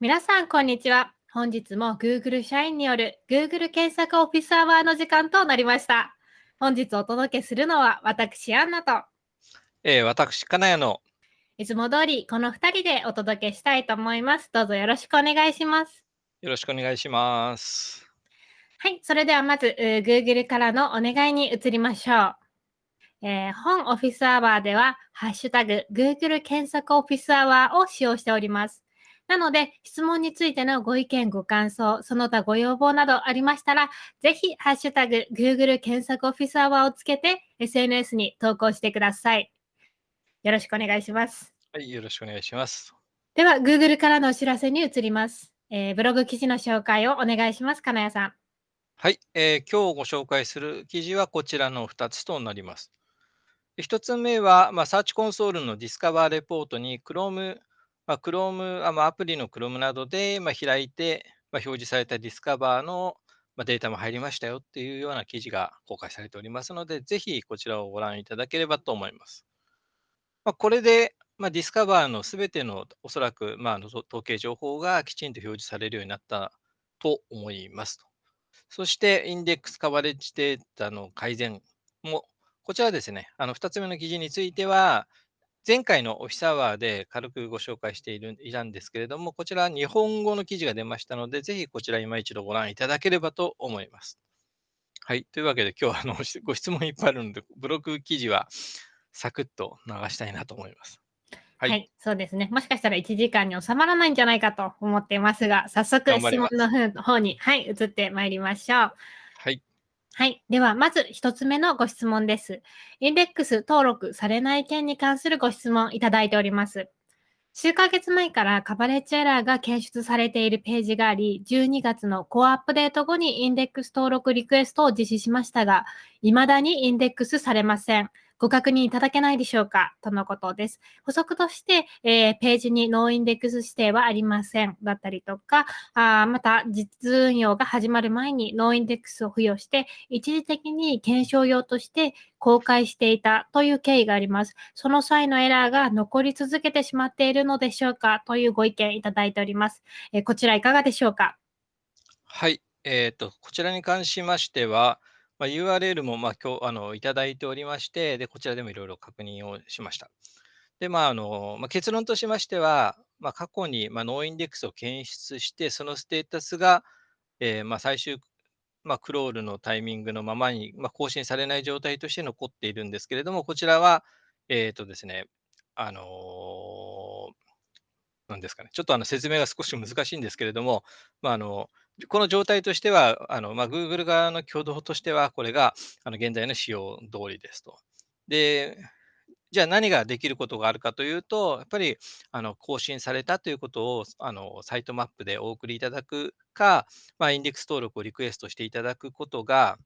皆さん、こんにちは。本日も Google 社員による Google 検索オフィスアワーの時間となりました。本日お届けするのは私、アンナと、えー、私、金谷のいつも通りこの2人でお届けしたいと思います。どうぞよろしくお願いします。よろしくお願いします。はい、それではまず、えー Google からのお願いに移りましょう。えー本オフィスアワーでは、ハッシュタグ Google 検索オフィスアワーを使用しております。なので、質問についてのご意見、ご感想、その他ご要望などありましたら、ぜひ、ハッシュタグ Google 検索オフィスアワーをつけて、SNS に投稿してください。よろしくお願いします。はい、よろしくお願いします。では、Google からのお知らせに移ります。えーブログ記事の紹介をお願いします。金谷さん。はい、えー今日ご紹介する記事はこちらの2つとなります。1つ目は、まあ、サーチコンソールのディスカバーレポートに Chrome、まあ、Chrome あまあアプリの Chrome などで、まあ、開いて、まあ、表示されたディスカバーの、まあ、データも入りましたよっていうような記事が公開されておりますので、ぜひこちらをご覧いただければと思います。まあ、これで、まあ、ディスカバーのすべてのおそらく、まあ、統計情報がきちんと表示されるようになったと思います。そして、インデックスカバレッジデータの改善も、こちらですね、あの2つ目の記事については、前回のオフィスアワーで軽くご紹介しているいたんですけれども、こちら日本語の記事が出ましたので、ぜひこちら今一度ご覧いただければと思います。はい。というわけで、今日はあのご質問いっぱいあるので、ブログ記事はサクッと流したいなと思います。は、はいいそうですね。もしかしたら1時間に収まらないんじゃないかと思っていますが、早速質問の方に、はい、移ってまいりましょう。はい。では、まず一つ目のご質問です。インデックス登録されない件に関するご質問いただいております。数ヶ月前からカバレッジエラーが検出されているページがあり、12月のコアアップデート後にインデックス登録リクエストを実施しましたが、未だにインデックスされません。ご確認いただけないでしょうか？とのことです。補足として、えーページに noindex 指定はありません。だったりとか、あ、また実運用が始まる前に noindex を付与して、一時的に検証用として公開していたという経緯があります。その際のエラーが残り続けてしまっているのでしょうか？というご意見いただいております。えーこちらいかがでしょうか？はい。えっ、と、こちらに関しましては、まあ、URL も、まあ、今日、あの、いただいておりまして、で、こちらでもいろいろ確認をしました。で、まあ、あの、まあ、結論としましては、まあ、過去に、まあ、ノーインデックスを検出して、そのステータスが、えーまあ、最終、まあ、クロールのタイミングのままに、まあ、更新されない状態として残っているんですけれども、こちらは、えっ、とですね、あのーなんですかね、ちょっとあの説明が少し難しいんですけれども、まあ、あのこの状態としては、あのまあ、Google 側の挙動としては、これがあの現在の仕様通りですと。で、じゃあ何ができることがあるかというと、やっぱりあの更新されたということをあのサイトマップでお送りいただくか、まあ、インデックス登録をリクエストしていただくことが、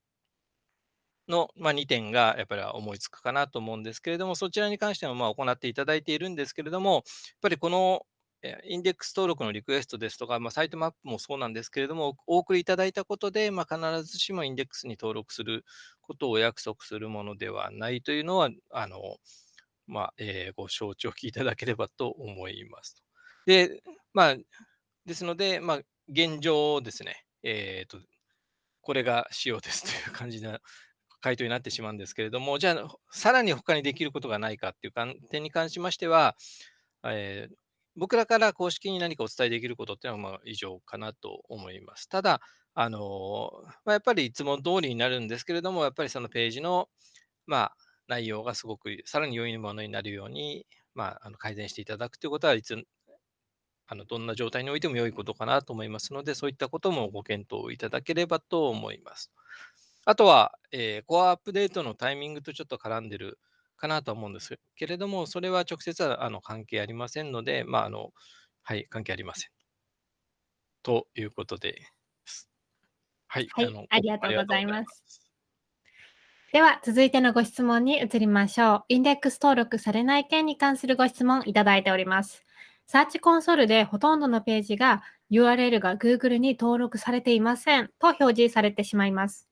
の、まあ、2点がやっぱり思いつくかなと思うんですけれども、そちらに関してもまあ行っていただいているんですけれども、やっぱりこのインデックス登録のリクエストですとか、まあ、サイトマップもそうなんですけれども、お送りいただいたことで、まあ、必ずしもインデックスに登録することをお約束するものではないというのは、あのまあえーご承知おきいただければと思いますと。で、まあ、ですので、まあ、現状ですね、えーと、これが仕様ですという感じな回答になってしまうんですけれども、じゃあ、さらに他にできることがないかっていう観点に関しましては、えー僕らから公式に何かお伝えできることっていうのはまあ以上かなと思います。ただ、あのまあ、やっぱりいつも通りになるんですけれども、やっぱりそのページの、まあ、内容がすごくさらに良いものになるように、まあ、あの改善していただくということはいつあのどんな状態においても良いことかなと思いますので、そういったこともご検討いただければと思います。あとは、えーコアアップデートのタイミングとちょっと絡んでるかなとは思うんですけれども、それは直接はあの関係ありませんので、まあ、あの、はい、関係ありません。ということです。はい、はいありがとうございます。では、続いてのご質問に移りましょう。インデックス登録されない件に関するご質問いただいております。サーチコンソールでほとんどのページが URL が Google に登録されていませんと表示されてしまいます。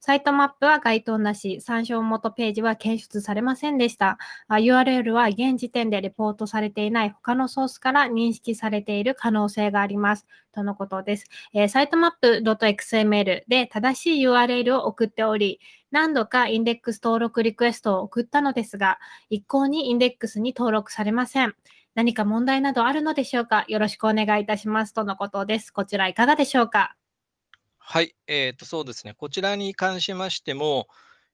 サイトマップは該当なし、参照元ページは検出されませんでした。URL は現時点でレポートされていない他のソースから認識されている可能性があります。とのことです。えー、サイトマップ .xml で正しい URL を送っており、何度かインデックス登録リクエストを送ったのですが、一向にインデックスに登録されません。何か問題などあるのでしょうか？よろしくお願いいたします。とのことです。こちらいかがでしょうか？はい、えーと、そうですね。こちらに関しましても、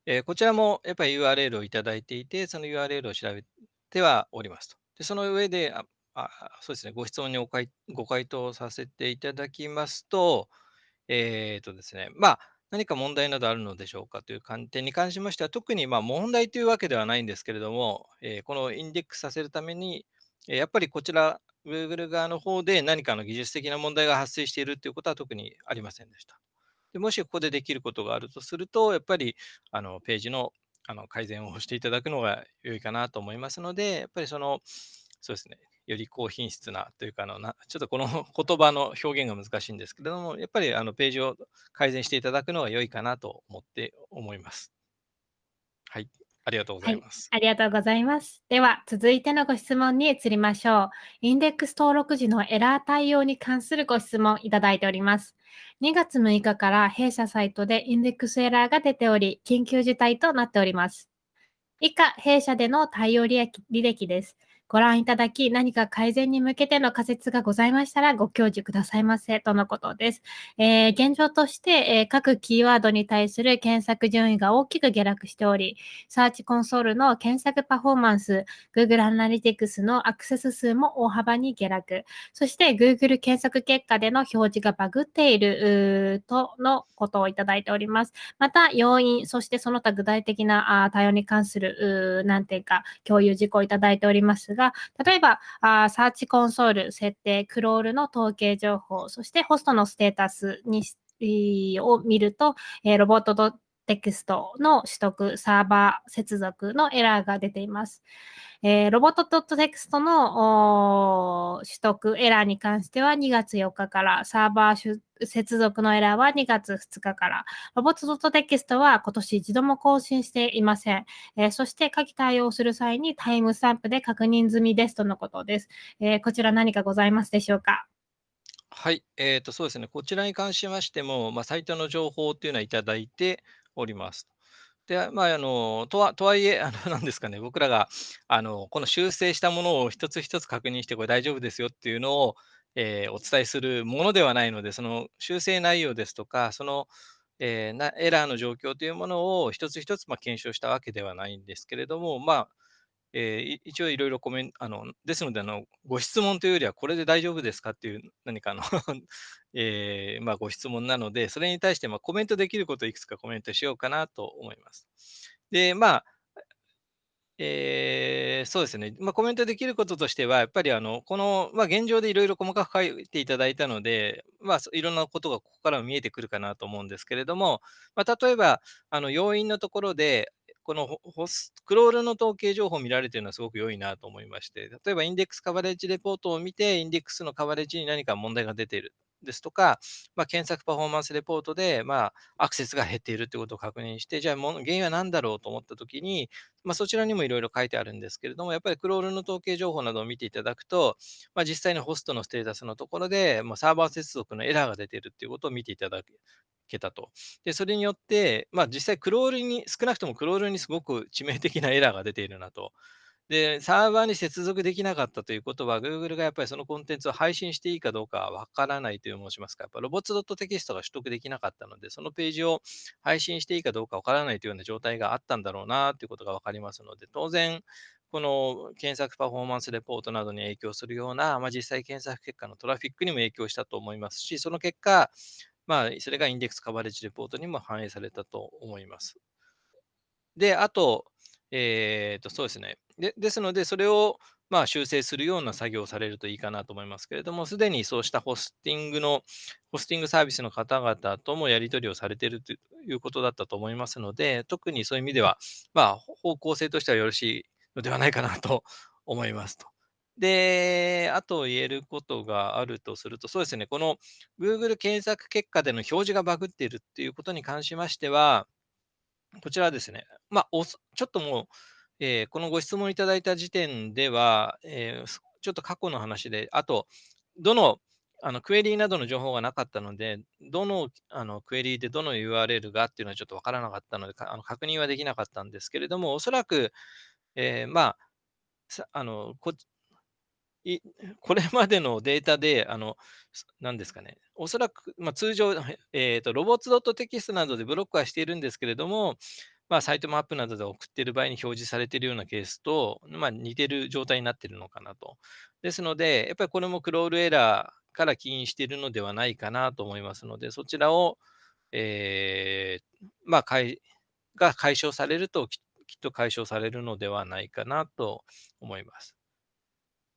えー、こちらもやっぱり URL をいただいていて、その URL を調べてはおりますと。でその上で、ああそうですね、ご質問においご回答させていただきますと、えーとですね、まあ、何か問題などあるのでしょうかという観点に関しましては、特にまあ問題というわけではないんですけれども、えー、このインデックスさせるために、やっぱりこちら、Google 側の方で何かの技術的な問題が発生しているということは特にありませんでした。でもしここでできることがあるとすると、やっぱりあのページのあの改善をしていただくのが良いかなと思いますので、やっぱりその、そうですね、より高品質なというかあのな、ちょっとこの 言葉の表現が難しいんですけれども、やっぱりあのページを改善していただくのが良いかなと思って思います。はい。ありがとうございます。はい、ありがとうございます。では、続いてのご質問に移りましょう。インデックス登録時のエラー対応に関するご質問いただいております。2月6日から弊社サイトでインデックスエラーが出ており、緊急事態となっております。以下、弊社での対応履歴です。ご覧いただき、何か改善に向けての仮説がございましたらご教示くださいませとのことです。えー、現状として、えー、各キーワードに対する検索順位が大きく下落しており、サーチコンソールの検索パフォーマンス、Google Analytics のアクセス数も大幅に下落、そして Google 検索結果での表示がバグっているとのことをいただいております。また、要因、そしてその他具体的な対応に関する、何点か共有事項をいただいておりますが、が、例えば、あサーチコンソール、設定、クロールの統計情報、そしてホストのステータスにを見ると、えー、ロボットテキストの取得、サーバー接続のエラーが出ています。えー、ロボットドットテキストの取得エラーに関しては2月4日から、サーバー接続のエラーは2月2日から、ロボットドットテキストは今年一度も更新していません。えー、そして下記対応する際にタイムスタンプで確認済みですとのことです。えー、こちら何かございますでしょうか？はい、えーと、そうですね、こちらに関しましても、まあ、サイトの情報というのはいただいております。で、まあ、あの、とはとはいえ、あの、なんですかね、僕らが、あの、この修正したものを一つ一つ確認して、これ大丈夫ですよっていうのを、えーお伝えするものではないので、その修正内容ですとか、その、えーなエラーの状況というものを一つ一つ、まあ、検証したわけではないんですけれども、まあ、えー一応いろいろコメント、あの、ですので、あの、ご質問というよりは、これで大丈夫ですかっていう何かの えーまあ、ご質問なので、それに対して、まあ、コメントできることをいくつかコメントしようかなと思います。で、まあ、えー、そうですね。まあ、コメントできることとしては、やっぱりあの、この、まあ、現状でいろいろ細かく書いていただいたので、まあ、いろんなことがここからも見えてくるかなと思うんですけれども、まあ、例えば、あの、要因のところで、このホスクロールの統計情報を見られているのはすごく良いなと思いまして、例えばインデックスカバレッジレポートを見て、インデックスのカバレッジに何か問題が出ているですとか、まあ、検索パフォーマンスレポートで、まあ、アクセスが減っているということを確認して、じゃあ原因は何だろうと思ったときに、まあ、そちらにもいろいろ書いてあるんですけれども、やっぱりクロールの統計情報などを見ていただくと、まあ、実際にホストのステータスのところで、まあ、サーバー接続のエラーが出ているということを見ていただくけたと。で、それによって、まあ、実際クロールに、少なくともクロールにすごく致命的なエラーが出ているなと。で、サーバーに接続できなかったということは、Google がやっぱりそのコンテンツを配信していいかどうかわからないという申しますか、やっぱロボット .txt が取得できなかったので、そのページを配信していいかどうかわからないというような状態があったんだろうなということがわかりますので、当然、この検索パフォーマンスレポートなどに影響するような、まあ、実際検索結果のトラフィックにも影響したと思いますし、その結果、まあ、それがインデックスカバレッジレポートにも反映されたと思います。で、あと、えーと、そうですね。でですので、それをまあ修正するような作業をされるといいかなと思いますけれども、すでにそうしたホスティングの、ホスティングサービスの方々ともやり取りをされているということだったと思いますので、特にそういう意味では、まあ、方向性としてはよろしいのではないかなと思いますと。で、あと言えることがあるとすると、そうですね、この Google 検索結果での表示がバグっているっていうことに関しましては、こちらですね、まあ、おちょっともう、えーこのご質問いただいた時点では、えーちょっと過去の話で、あと、どのあのクエリーなどの情報がなかったので、どのあのクエリーでどの URL がっていうのはちょっとわからなかったので、あの確認はできなかったんですけれども、おそらく、えーまあ、あのこい これまでのデータで、あの、すなんですかね、おそらく、まあ、通常、えっと、ロボッツドットテキストなどでブロックはしているんですけれども、まあ、サイトマップなどで送っている場合に表示されているようなケースと、まあ、似てる状態になっているのかなと。ですので、やっぱりこれもクロールエラーから起因しているのではないかなと思いますので、そちらを、えーまあ、かいが解消されると、きっと解消されるのではないかなと思います。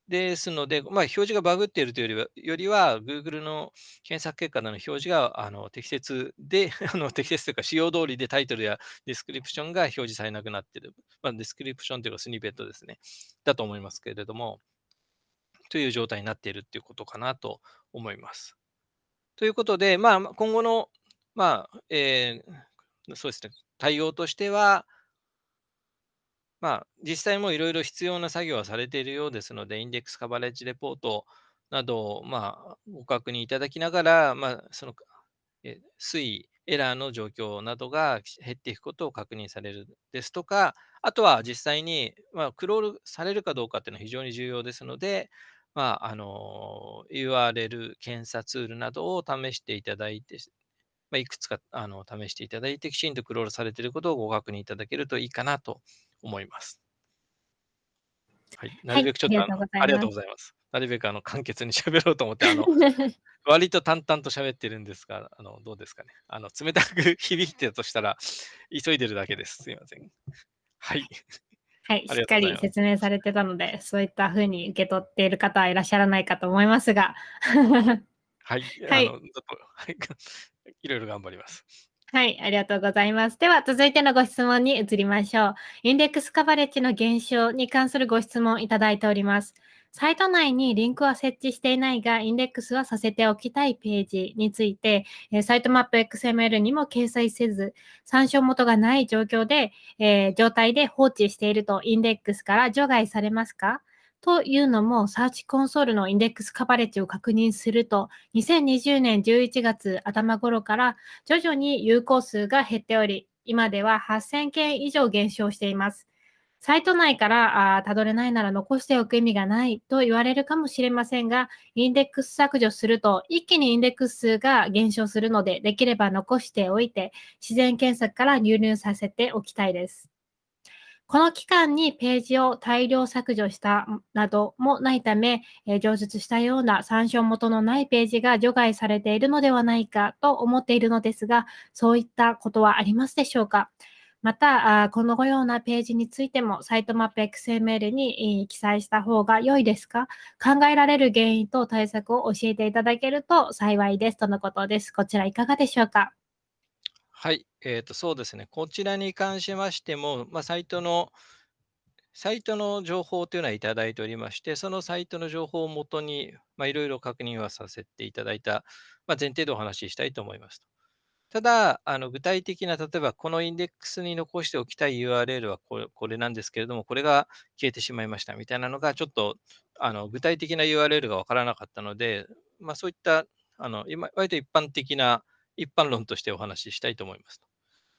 ですので、まあ、表示がバグっているというよりはよりは、Google の検索結果での表示があの適切で、あの適切というか、仕様通りでタイトルやディスクリプションが表示されなくなっている。まあ、ディスクリプションというか、スニペットですね。だと思いますけれども、という状態になっているということかなと思います。ということで、まあ、今後の、まあ、えーそうですね、対応としては、まあ、実際もいろいろ必要な作業はされているようですので、インデックスカバレッジレポートなどを、まあ、ご確認いただきながら、まあ、その、え推移、エラーの状況などが減っていくことを確認されるですとか、あとは実際に、まあ、クロールされるかどうかっていうのは非常に重要ですので、まあ、あの、URL 検査ツールなどを試していただいて、まあ、いくつかあの試していただいて、きちんとクロールされていることをご確認いただけるといいかなと思います。はい。なはい、るべくちょっとあの、ありがとうございます。なるべくあの、簡潔に喋ろうと思って、あの、割と淡々と喋ってるんですが、あの、どうですかね。あの、冷たく響いてたとしたら、急いでるだけです。すいません。はい。はい、あしっかり説明されてたので、そういった風に受け取っている方はいらっしゃらないかと思いますが。はい。はいあの、ちょっと、はい。いろいろ頑張ります。はい、ありがとうございます。では、続いてのご質問に移りましょう。インデックスカバレッジの減少に関するご質問いただいております。サイト内にリンクは設置していないが、インデックスはさせておきたいページについて、サイトマップ XML にも掲載せず、参照元がない状況で、えー状態で放置しているとインデックスから除外されますか？というのも、サーチコンソールのインデックスカバレッジを確認すると、2020年11月頭頃から徐々に有効数が減っており、今では8000件以上減少しています。サイト内からたどれないなら残しておく意味がないと言われるかもしれませんが、インデックス削除すると一気にインデックス数が減少するので、できれば残しておいて、自然検索から入力させておきたいです。この期間にページを大量削除したなどもないため、えー上述したような参照元のないページが除外されているのではないかと思っているのですが、そういったことはありますでしょうか？また、このようなページについても、サイトマップ XML に記載した方が良いですか？考えられる原因と対策を教えていただけると幸いですとのことです。こちらいかがでしょうか？はい。えっと、そうですね。こちらに関しましても、まあ、サイトのサイトの情報というのはいただいておりまして、そのサイトの情報をもとに、いろいろ確認はさせていただいた、まあ、前提でお話ししたいと思います。ただ、あの具体的な、例えばこのインデックスに残しておきたい URL はこれこれなんですけれども、これが消えてしまいましたみたいなのが、ちょっとあの具体的な URL がわからなかったので、まあ、そういったあの今割と一般的な一般論としてお話ししたいと思います。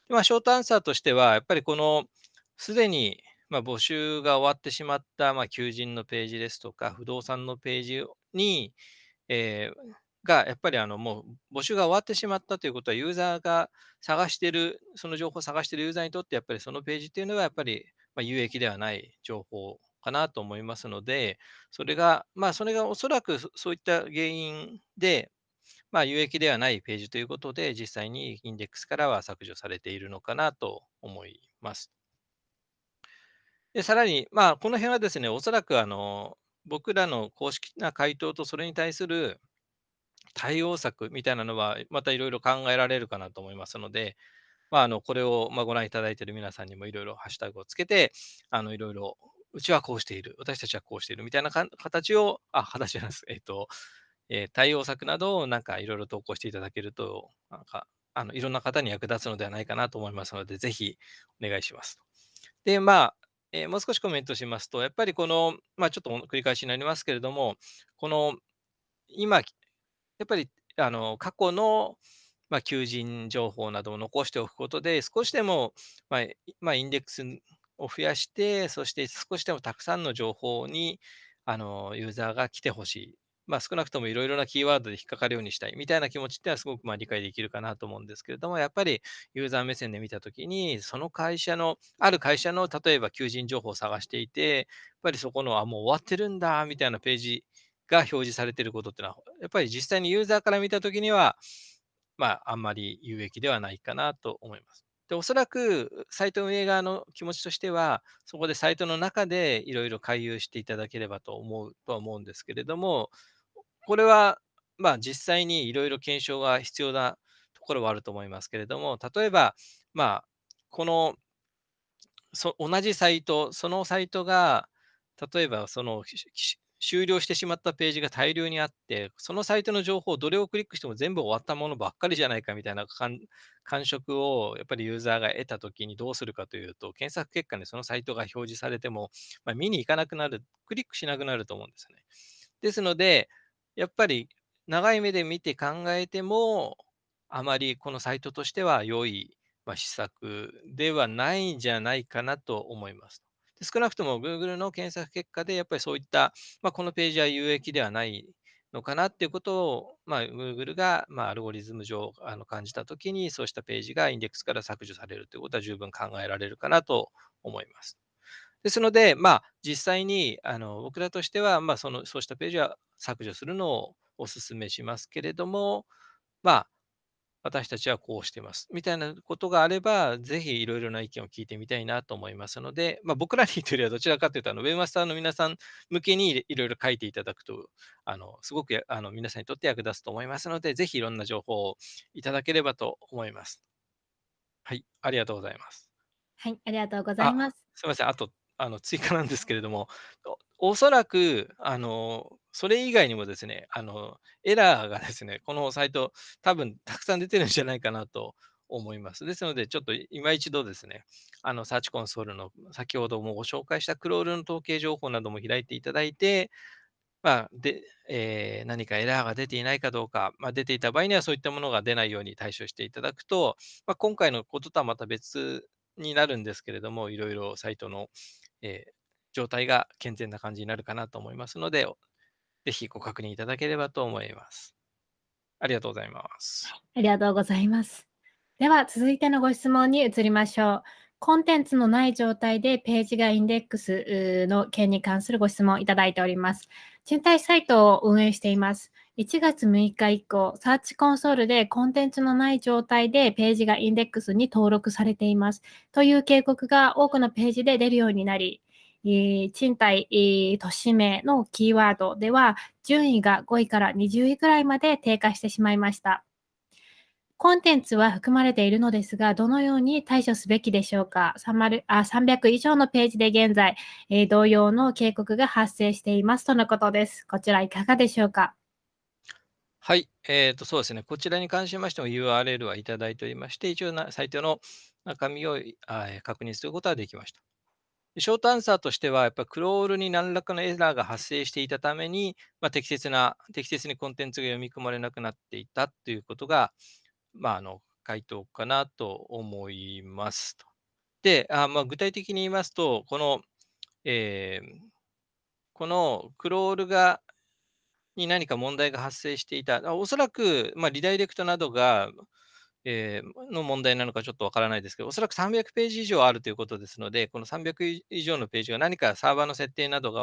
まあ、ショートアンサーとしては、やっぱりこのすでにまあ募集が終わってしまったまあ求人のページですとか、不動産のページに、えーがやっぱりあのもう募集が終わってしまったということは、ユーザーが探している、その情報を探しているユーザーにとって、やっぱりそのページっていうのは、やっぱりまあ有益ではない情報かなと思いますので、それが、まあ、それがおそらくそういった原因で、まあ、有益ではないページということで、実際にインデックスからは削除されているのかなと思います。で、さらに、まあ、この辺はですね、おそらくあの、僕らの公式な回答とそれに対する対応策みたいなのは、またいろいろ考えられるかなと思いますので、まあ、あの、これを、まあ、ご覧いただいている皆さんにもいろいろハッシュタグをつけて、あの、いろいろうちはこうしている、私たちはこうしているみたいな形を、あ、形じゃないです。えっと、えー対応策などをなんかいろいろ投稿していただけると、なんか、あの、いろんな方に役立つのではないかなと思いますので、ぜひお願いします。で、まあ、えーもう少しコメントしますと、やっぱりこの、まあ、ちょっと繰り返しになりますけれども、この今、やっぱりあの過去の、まあ、求人情報などを残しておくことで、少しでも、まあまあ、インデックスを増やして、そして少しでもたくさんの情報にあのユーザーが来てほしい。まあ、少なくともいろいろなキーワードで引っかかるようにしたいみたいな気持ちってはすごくまあ理解できるかなと思うんですけれども、やっぱりユーザー目線で見たときに、その会社の、ある会社の例えば求人情報を探していて、やっぱりそこの、あ、もう終わってるんだみたいなページが表示されていることっていうのは、やっぱり実際にユーザーから見たときには、まあ、あんまり有益ではないかなと思います。で、おそらくサイト運営側の気持ちとしては、そこでサイトの中でいろいろ回遊していただければと思うとは思うんですけれども、これは、まあ、実際にいろいろ検証が必要なところはあると思いますけれども、例えば、まあ、このそ同じサイト、そのサイトが、例えばその終了してしまったページが大量にあって、そのサイトの情報を、どれをクリックしても全部終わったものばっかりじゃないかみたいな感触をやっぱりユーザーが得たときにどうするかというと、検索結果にそのサイトが表示されても、まあ、見に行かなくなる、クリックしなくなると思うんですね。ですので、やっぱり長い目で見て考えても、あまりこのサイトとしては良いま、施策ではないんじゃないかなと思います。で少なくとも Google の検索結果で、やっぱりそういった、まあ、このページは有益ではないのかなっていうことを、まあ、Google が、まあ、アルゴリズム上あの感じたときに、そうしたページがインデックスから削除されるということは十分考えられるかなと思います。ですので、まあ、実際にあの僕らとしては、まあ、そのそうしたページは削除するのをお勧めしますけれども、まあ、私たちはこうしてます。みたいなことがあれば、ぜひいろいろな意見を聞いてみたいなと思いますので、まあ、僕らにというよりはどちらかというと、あのウェブマスターの皆さん向けにいろいろ書いていただくと、あのすごくあの皆さんにとって役立つと思いますので、ぜひいろんな情報をいただければと思います。はい、ありがとうございます。はい、ありがとうございあ、ます。すみません。あと、あの、追加なんですけれども、おそらく、あの、それ以外にもですね、あの、エラーがですね、このサイト、多分たくさん出てるんじゃないかなと思います。ですので、ちょっと今一度ですね、あの、サーチコンソールの先ほどもご紹介したクロールの統計情報なども開いていただいて、まあ、で、えー何かエラーが出ていないかどうか、まあ、出ていた場合にはそういったものが出ないように対処していただくと、まあ、今回のこととはまた別になるんですけれども、いろいろサイトの、えー状態が健全な感じになるかなと思いますので、ぜひご確認いただければと思います。ありがとうございます。ありがとうございます。では、続いてのご質問に移りましょう。コンテンツのない状態でページがインデックスの件に関するご質問をいただいております。賃貸サイトを運営しています。1月6日以降、サーチコンソールでコンテンツのない状態でページがインデックスに登録されています。という警告が多くのページで出るようになり、賃貸、都市名のキーワードでは、順位が5位から20位くらいまで低下してしまいました。コンテンツは含まれているのですが、どのように対処すべきでしょうか？300あ300以上のページで現在、えー同様の警告が発生していますとのことです。こちらいかがでしょうか？はい、えーと、そうですね。こちらに関しましても URL はいただいておりまして、一応なサイトの中身をあ確認することはできました。ショートアンサーとしては、やっぱクロールに何らかのエラーが発生していたために、まあ、適切な、適切にコンテンツが読み込まれなくなっていたということが、まあ、あの回答かなと思いますと。で、あまあ、具体的に言いますと、この、えーこのクロールがに何か問題が発生していた、あおそらく、まあ、リダイレクトなどが、えーの問題なのかちょっとわからないですけど、おそらく300ページ以上あるということですので、この300以上のページが何かサーバーの設定などが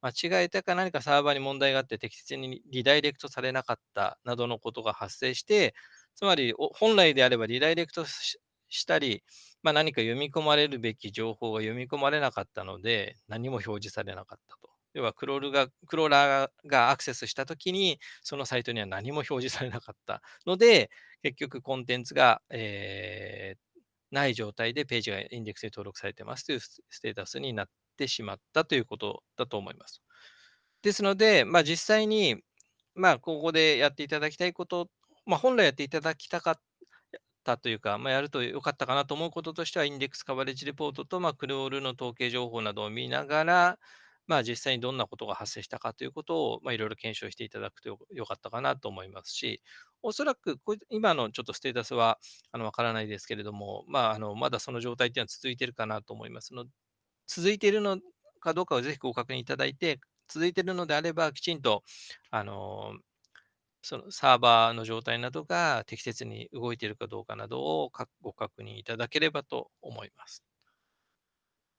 間違えたか何かサーバーに問題があって適切にリダイレクトされなかったなどのことが発生して、つまり本来であればリダイレクトししたり、まあ、何か読み込まれるべき情報が読み込まれなかったので、何も表示されなかったと。要はクロールが、クローラーがアクセスしたときに、そのサイトには何も表示されなかったので、結局コンテンツが、えーない状態でページがインデックスに登録されてますというステータスになってしまったということだと思います。ですので、まあ、実際に、まあ、ここでやっていただきたいこと、まあ、本来やっていただきたかったというか、まあ、やると良かったかなと思うこととしては、インデックスカバレッジレポートと、まあ、クロールの統計情報などを見ながら、まあ、実際にどんなことが発生したかということを、ま、いろいろ検証していただくとよかったかなと思いますし、おそらくこ今のちょっとステータスはあのわからないですけれども、まあ、あのまだその状態っていうのは続いているかなと思いますので、続いているのかどうかをぜひご確認いただいて、続いているのであれば、きちんとあのそのサーバーの状態などが適切に動いているかどうかなどをご確認いただければと思います。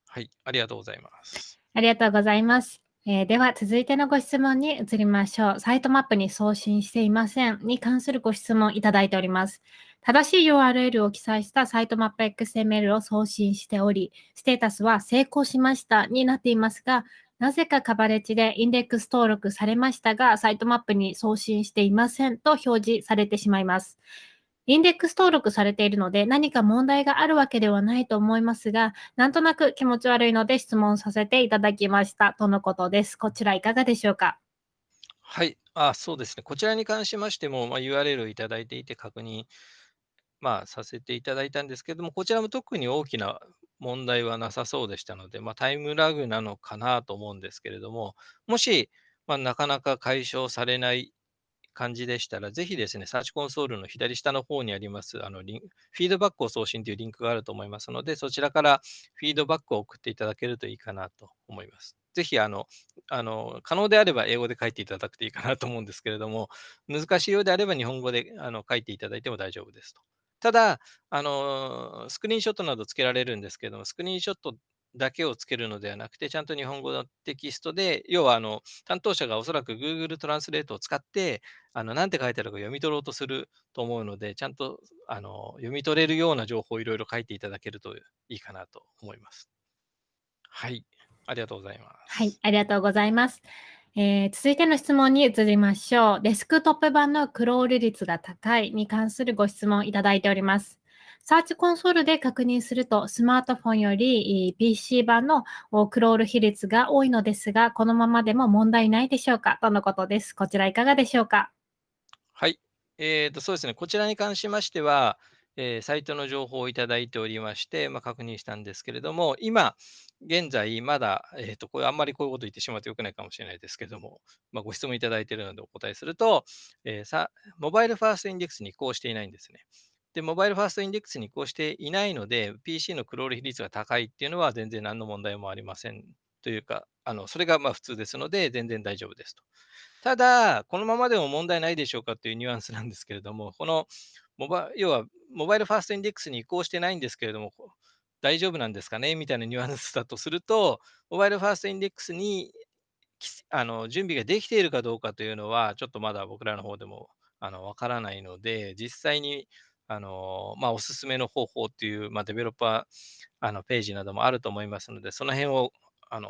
はい、ありがとうございます。ありがとうございます。えー、では、続いてのご質問に移りましょう。サイトマップに送信していませんに関するご質問いただいております。正しい URL を記載したサイトマップ XML を送信しており、ステータスは成功しましたになっていますが、なぜかカバレッジでインデックス登録されましたが、サイトマップに送信していませんと表示されてしまいます。インデックス登録されているので何か問題があるわけではないと思いますが、なんとなく気持ち悪いので質問させていただきましたとのことです。こちらいかがでしょうか？はい、あそうですね。こちらに関しましても、まあ、URL をいただいていて確認、まあ、させていただいたんですけれども、こちらも特に大きな問題はなさそうでしたので、まあ、タイムラグなのかなと思うんですけれども、もし、まあ、なかなか解消されない感じでしたら、ぜひですね、サーチコンソールの左下の方にあります、あのリンフィードバックを送信というリンクがあると思いますので、そちらからフィードバックを送っていただけるといいかなと思います。ぜひ、あの、あの可能であれば英語で書いていただくといいかなと思うんですけれども、難しいようであれば日本語であの書いていただいても大丈夫ですと。ただ、あのスクリーンショットなどつけられるんですけれども、スクリーンショットだけをつけるのではなくて、ちゃんと日本語のテキストで、要はあの担当者がおそらく Google トランスレートを使って、あの何て書いてあるか読み取ろうとすると思うので、ちゃんとあの読み取れるような情報をいろいろ書いていただけるといいかなと思います。はい、ありがとうございます。はい、ありがとうございます。えー、続いての質問に移りましょう。デスクトップ版のクロール率が高いに関するご質問いただいております。サーチコンソールで確認すると、スマートフォンより PC 版のクロール比率が多いのですが、このままでも問題ないでしょうか？とのことです。こちらいかがでしょうか？はい。えーと、そうですね。こちらに関しましては、えー、サイトの情報をいただいておりまして、まあ、確認したんですけれども、今、現在、まだ、えーと、これあんまりこういうこと言ってしまうとよくないかもしれないですけれども、まあ、ご質問いただいているのでお答えすると、えー、さ、モバイルファーストインデックスに移行していないんですね。で、モバイルファーストインデックスに移行していないので、PC のクロール比率が高いっていうのは全然何の問題もありませんというか、あのそれがまあ普通ですので、全然大丈夫ですと。ただ、このままでも問題ないでしょうかというニュアンスなんですけれども、このモバ要はモバイルファーストインデックスに移行してないんですけれども、大丈夫なんですかねみたいなニュアンスだとすると、モバイルファーストインデックスにあの準備ができているかどうかというのは、ちょっとまだ僕らの方でもあのわからないので、実際にあの、まあ、おすすめの方法っていう、まあ、デベロッパーあのページなどもあると思いますので、その辺を、あの、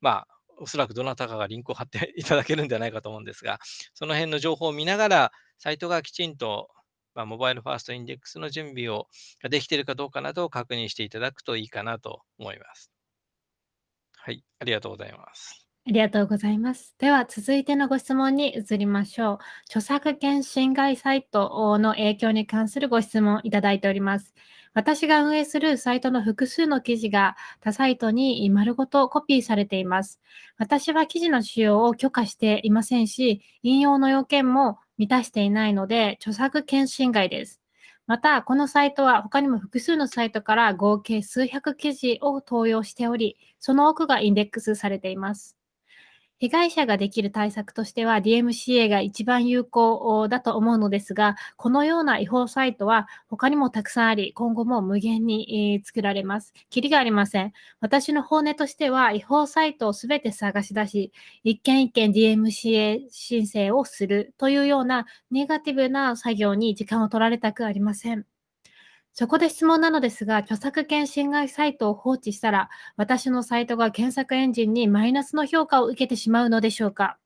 まあ、おそらくどなたかがリンクを貼っていただけるんじゃないかと思うんですが、その辺の情報を見ながら、サイトがきちんと、まあ、モバイルファーストインデックスの準備をができているかどうかなどを確認していただくといいかなと思います。はい、ありがとうございます。ありがとうございます。では、続いてのご質問に移りましょう。著作権侵害サイトの影響に関するご質問いただいております。私が運営するサイトの複数の記事が他サイトに丸ごとコピーされています。私は記事の使用を許可していませんし、引用の要件も満たしていないので、著作権侵害です。また、このサイトは他にも複数のサイトから合計数百記事を投用しており、その多くがインデックスされています。被害者ができる対策としては DMCA が一番有効だと思うのですが、このような違法サイトは他にもたくさんあり、今後も無限に作られます。キリがありません。私の本音としては、違法サイトをすべて探し出し、一件一件 DMCA 申請をするというようなネガティブな作業に時間を取られたくありません。そこで質問なのですが、著作権侵害サイトを放置したら、私のサイトが検索エンジンにマイナスの評価を受けてしまうのでしょうか？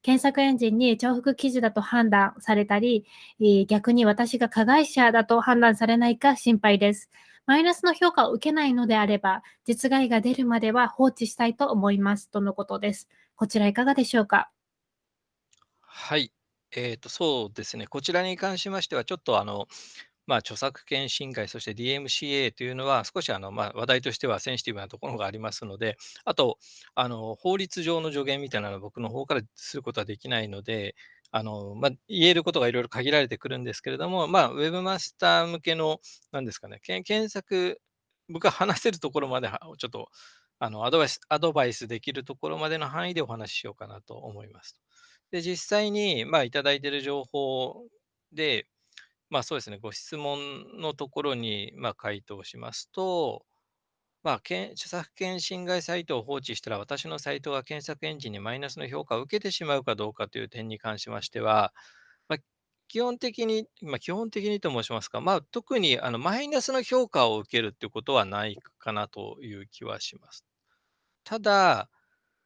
検索エンジンに重複記事だと判断されたり、逆に私が加害者だと判断されないか心配です。マイナスの評価を受けないのであれば、実害が出るまでは放置したいと思います。とのことです。こちらいかがでしょうか？はい。えっと、そうですね。こちらに関しましては、ちょっとあの、まあ、著作権侵害、そして DMCA というのは、少しあの、まあ、話題としてはセンシティブなところがありますので、あと、あの、法律上の助言みたいなのは僕の方からすることはできないので、あの、まあ、言えることがいろいろ限られてくるんですけれども、まあ、ウェブマスター向けの、なんですかね、け検索、僕が話せるところまで、ちょっと、あの、アドバイス、アドバイスできるところまでの範囲でお話ししようかなと思います。で、実際に、まあ、いただいている情報で、まあ、そうですね、ご質問のところに、まあ、回答しますと、まあ、けん著作権侵害サイトを放置したら、私のサイトが検索エンジンにマイナスの評価を受けてしまうかどうかという点に関しましては、まあ、基本的に、まあ、基本的にと申しますか、まあ、特にあのマイナスの評価を受けるっていうことはないかなという気はします。ただ、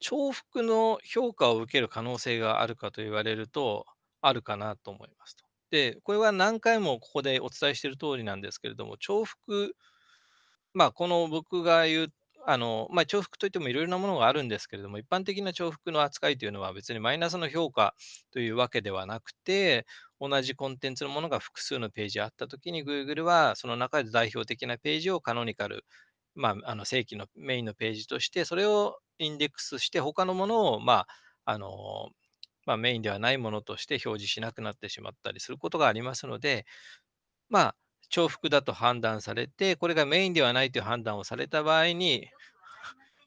重複の評価を受ける可能性があるかと言われると、あるかなと思いますと。で、これは何回もここでお伝えしている通りなんですけれども、重複、まあ、この僕が言う、あの、まあ、重複といってもいろいろなものがあるんですけれども、一般的な重複の扱いというのは別にマイナスの評価というわけではなくて、同じコンテンツのものが複数のページあったときに、Google はその中で代表的なページをカノニカル、まあ、あの正規のメインのページとして、それをインデックスして、他のものを、まあ、あの、まあ、メインではないものとして表示しなくなってしまったりすることがありますので、まあ、重複だと判断されて、これがメインではないという判断をされた場合に、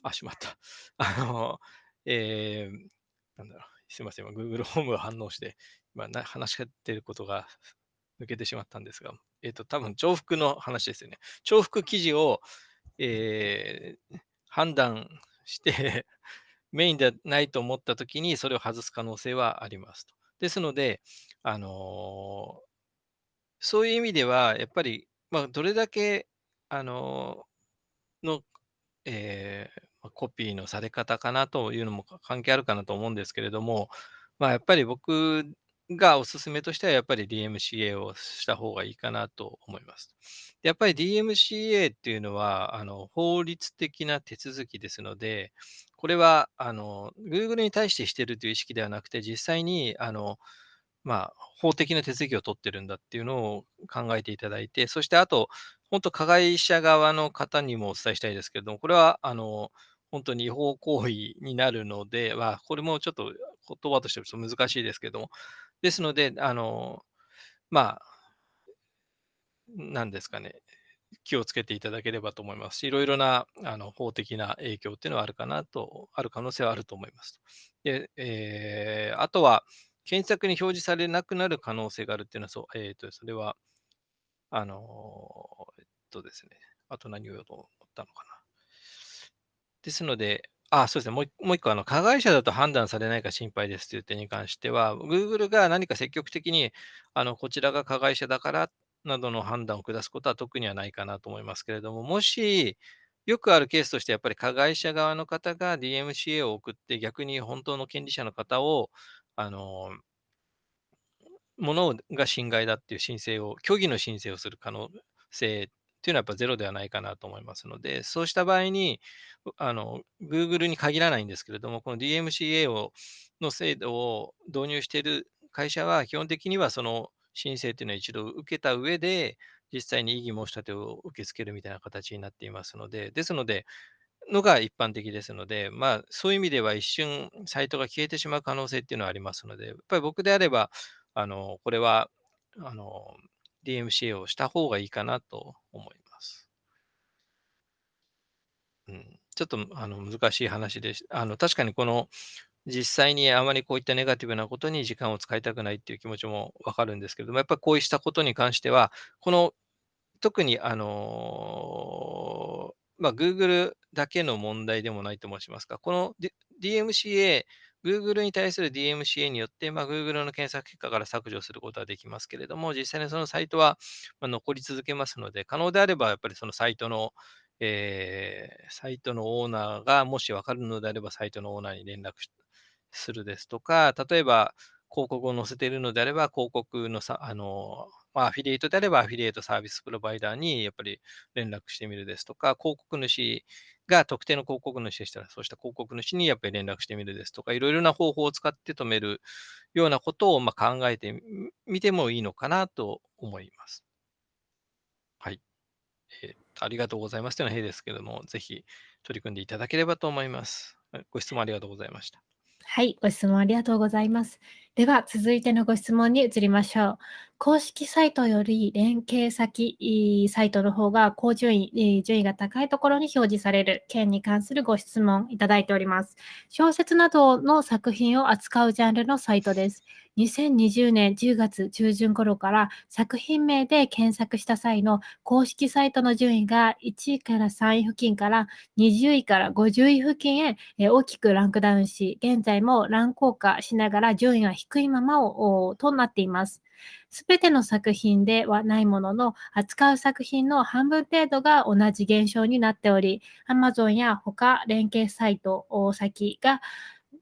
あ、しまった。あの、えー、なんだろう。すいません。Google ホームが反応して、今な話し合ってることが抜けてしまったんですが、えっ、ー、と、多分重複の話ですよね。重複記事を、えー、判断してメインではないと思ったときに、それを外す可能性はありますと。ですので、あのそういう意味では、やっぱり、まあ、どれだけ、あのの、えー、コピーのされ方かなというのも関係あるかなと思うんですけれども、まあ、やっぱり僕がお勧めとしては、やっぱり DMCA をした方がいいかなと思います。やっぱり DMCA っていうのは、あの法律的な手続きですので、これはあの Google に対してしてるという意識ではなくて、実際にあのまあ、法的な手続きを取ってるんだっていうのを考えていただいて、そしてあと、本当加害者側の方にもお伝えしたいですけれども、これは、あの、本当に違法行為になるので、まあ、これもちょっと言葉としてはと難しいですけども、ですので、あの、まあ、なんですかね、気をつけていただければと思いますし、いろいろなあの法的な影響っていうのはあるかなと、ある可能性はあると思います。で、えー、あとは、検索に表示されなくなる可能性があるっていうのは、そう、えっ、ー、と、それは、あのえっとですね、あと何を言おうと思ったのかな。ですので、あ、そうですね。もうもう一個、あの、加害者だと判断されないか心配ですという点に関しては、Google が何か積極的に、あの、こちらが加害者だからなどの判断を下すことは特にはないかなと思いますけれども、もし、よくあるケースとして、やっぱり加害者側の方が DMCA を送って、逆に本当の権利者の方を、あの、ものが侵害だっていう申請を、虚偽の申請をする可能性っていうのはやっぱゼロではないかなと思いますので、そうした場合に、あの、Google に限らないんですけれども、この DMCA をの制度を導入している会社は、基本的にはその申請っていうのは一度受けた上で、実際に異議申し立てを受け付けるみたいな形になっていますので、ですので、のが一般的ですので、まあ、そういう意味では一瞬サイトが消えてしまう可能性っていうのはありますので、やっぱり僕であれば、あの、これは、あの、DMCA をした方がいいかなと思います。うん、ちょっとあの難しい話でしあの確かにこの実際にあまりこういったネガティブなことに時間を使いたくないっていう気持ちもわかるんですけれども、やっぱりこうしたことに関しては、この特にあのまあ、Google だけの問題でもないと申しますか、この DMCA、Google に対する DMCA によって、まあ、Google の検索結果から削除することはできますけれども、実際にそのサイトは残り続けますので、可能であればやっぱりそのサイトの、えー、サイトのオーナーがもし分かるのであれば、サイトのオーナーに連絡するですとか、例えば広告を載せているのであれば、広告のさあのまあ、アフィリエイトであればアフィリエイトサービスプロバイダーにやっぱり連絡してみるですとか、広告主が特定の広告主でしたら、そうした広告主にやっぱり連絡してみるですとか、いろいろな方法を使って止めるようなことをまあ考えてみてもいいのかなと思います。はい。えー、ありがとうございますというのは変ですけれども、ぜひ取り組んでいただければと思います。ご質問ありがとうございました。はい、ご質問ありがとうございます。では、続いてのご質問に移りましょう。公式サイトより連携先サイトの方が高順位、順位が高いところに表示される件に関するご質問いただいております。小説などの作品を扱うジャンルのサイトです。2020年10月中旬頃から作品名で検索した際の公式サイトの順位が1位から3位付近から20位から50位付近へ大きくランクダウンし、現在も乱高下しながら順位が低いままをとなっています。すべての作品ではないものの、扱う作品の半分程度が同じ現象になっており、Amazon や他連携サイト先が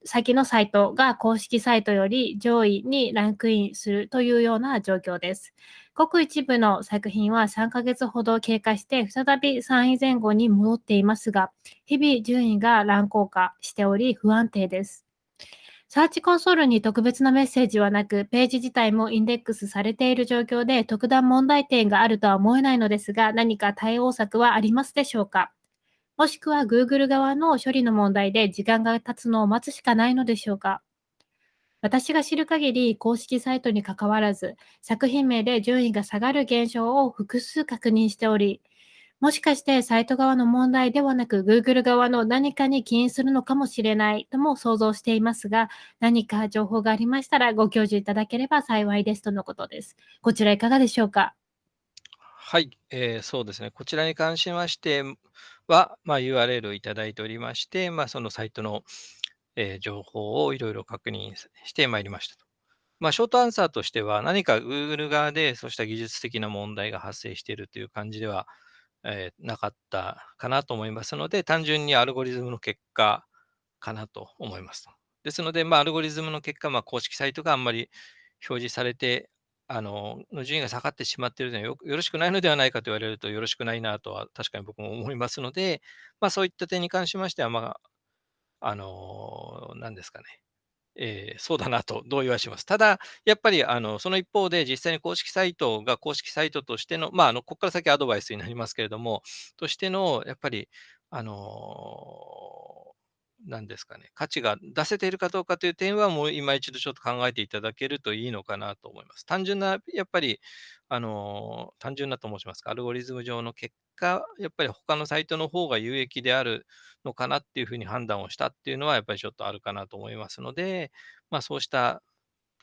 先のサイトが公式サイトより上位にランクインするというような状況です。ごく一部の作品は3ヶ月ほど経過して再び3位前後に戻っていますが、日々順位が乱高下しており不安定です。サーチコンソールに特別なメッセージはなく、ページ自体もインデックスされている状況で特段問題点があるとは思えないのですが、何か対応策はありますでしょうか？もしくは Google 側の処理の問題で時間が経つのを待つしかないのでしょうか？私が知る限り公式サイトに関わらず、作品名で順位が下がる現象を複数確認しており、もしかしてサイト側の問題ではなく Google 側の何かに起因するのかもしれないとも想像していますが、何か情報がありましたらご教授いただければ幸いですとのことです。こちらいかがでしょうか？はい、えー、そうですね。こちらに関しましては、まあ、URL をいただいておりまして、まあ、そのサイトの、えー、情報をいろいろ確認してまいりましたと。まあ、ショートアンサーとしては、何か Google 側でそうした技術的な問題が発生しているという感じではえー、なかったかなと思いますので、単純にアルゴリズムの結果かなと思いますですので、まあ、アルゴリズムの結果、まあ、公式サイトがあんまり表示されて、あの、の順位が下がってしまっているのはよよろしくないのではないかと言われるとよろしくないなとは確かに僕も思いますので、まあ、そういった点に関しましては、まあ、あの、何ですかね。えー、そうだなと同意はします。ただ、やっぱりあのその一方で、実際に公式サイトが公式サイトとしての、まあ、あのここから先アドバイスになりますけれども、としての、やっぱり、あのー、なんですかね、価値が出せているかどうかという点は、もう今一度ちょっと考えていただけるといいのかなと思います。単純な、やっぱり、あの、単純なと申しますか、アルゴリズム上の結果、やっぱり他のサイトの方が有益であるのかなっていうふうに判断をしたっていうのは、やっぱりちょっとあるかなと思いますので、まあ、そうした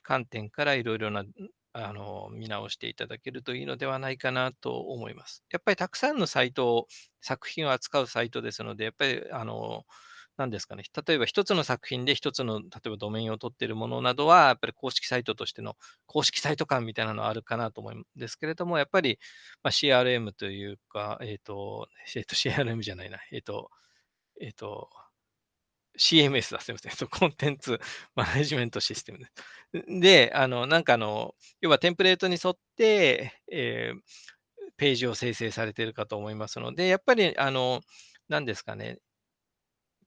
観点からいろいろなあの見直していただけるといいのではないかなと思います。やっぱりたくさんのサイトを、作品を扱うサイトですので、やっぱりあの何ですかね、例えば一つの作品で一つの、例えばドメインを取っているものなどは、やっぱり公式サイトとしての公式サイト感みたいなのはあるかなと思うんですけれども、やっぱり、まあ、CRM というか、えっ、ー、と、えっ、ー、と、CRM じゃないな、えっ、ー、と、えっ、と、CMS だ、すみません。コンテンツ マネジメントシステムで。で、あの、なんかあの、要はテンプレートに沿って、えー、ページを生成されているかと思いますので、やっぱり、あの、何ですかね、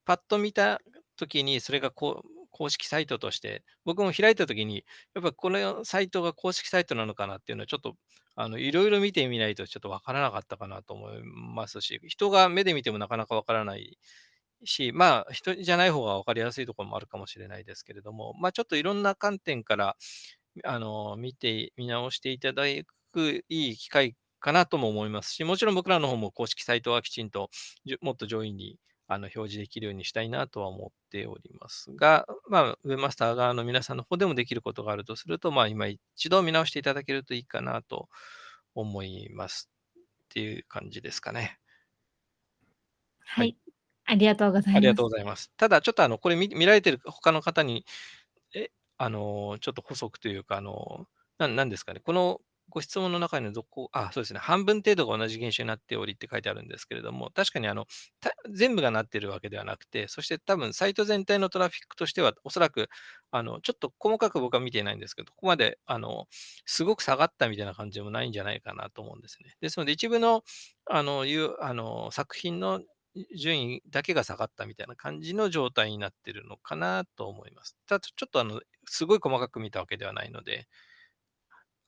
パッと見たときに、それがこう公式サイトとして、僕も開いたときに、やっぱこのサイトが公式サイトなのかなっていうのは、ちょっとあのいろいろ見てみないとちょっとわからなかったかなと思いますし、人が目で見てもなかなかわからないし、まあ、人じゃない方が分かりやすいところもあるかもしれないですけれども、まあ、ちょっといろんな観点から、あの、見て、見直していただくいい機会かなとも思いますし、もちろん僕らの方も公式サイトはきちんと、もっと上位にあの表示できるようにしたいなとは思っておりますが、まあ、ウェブマスター側の皆さんの方でもできることがあるとすると、まあ、今一度見直していただけるといいかなと思いますっていう感じですかね。はい。ありがとうございます。ありがとうございます。ただ、ちょっとあの、これ見見られてる他の方に、え、あの、ちょっと補足というか、あの、ななんですかね、このご質問の中のどこあ、そうですね、半分程度が同じ現象になっておりって書いてあるんですけれども、確かにあの、全部がなっているわけではなくて、そして多分サイト全体のトラフィックとしては、おそらく、あの、ちょっと細かく僕は見ていないんですけど、ここまで、あの、すごく下がったみたいな感じでもないんじゃないかなと思うんですね。ですので、一部の、あの、いうあの作品の順位だけが下がったみたいな感じの状態になっているのかなと思います。ただ、ちょっとあの、すごい細かく見たわけではないので、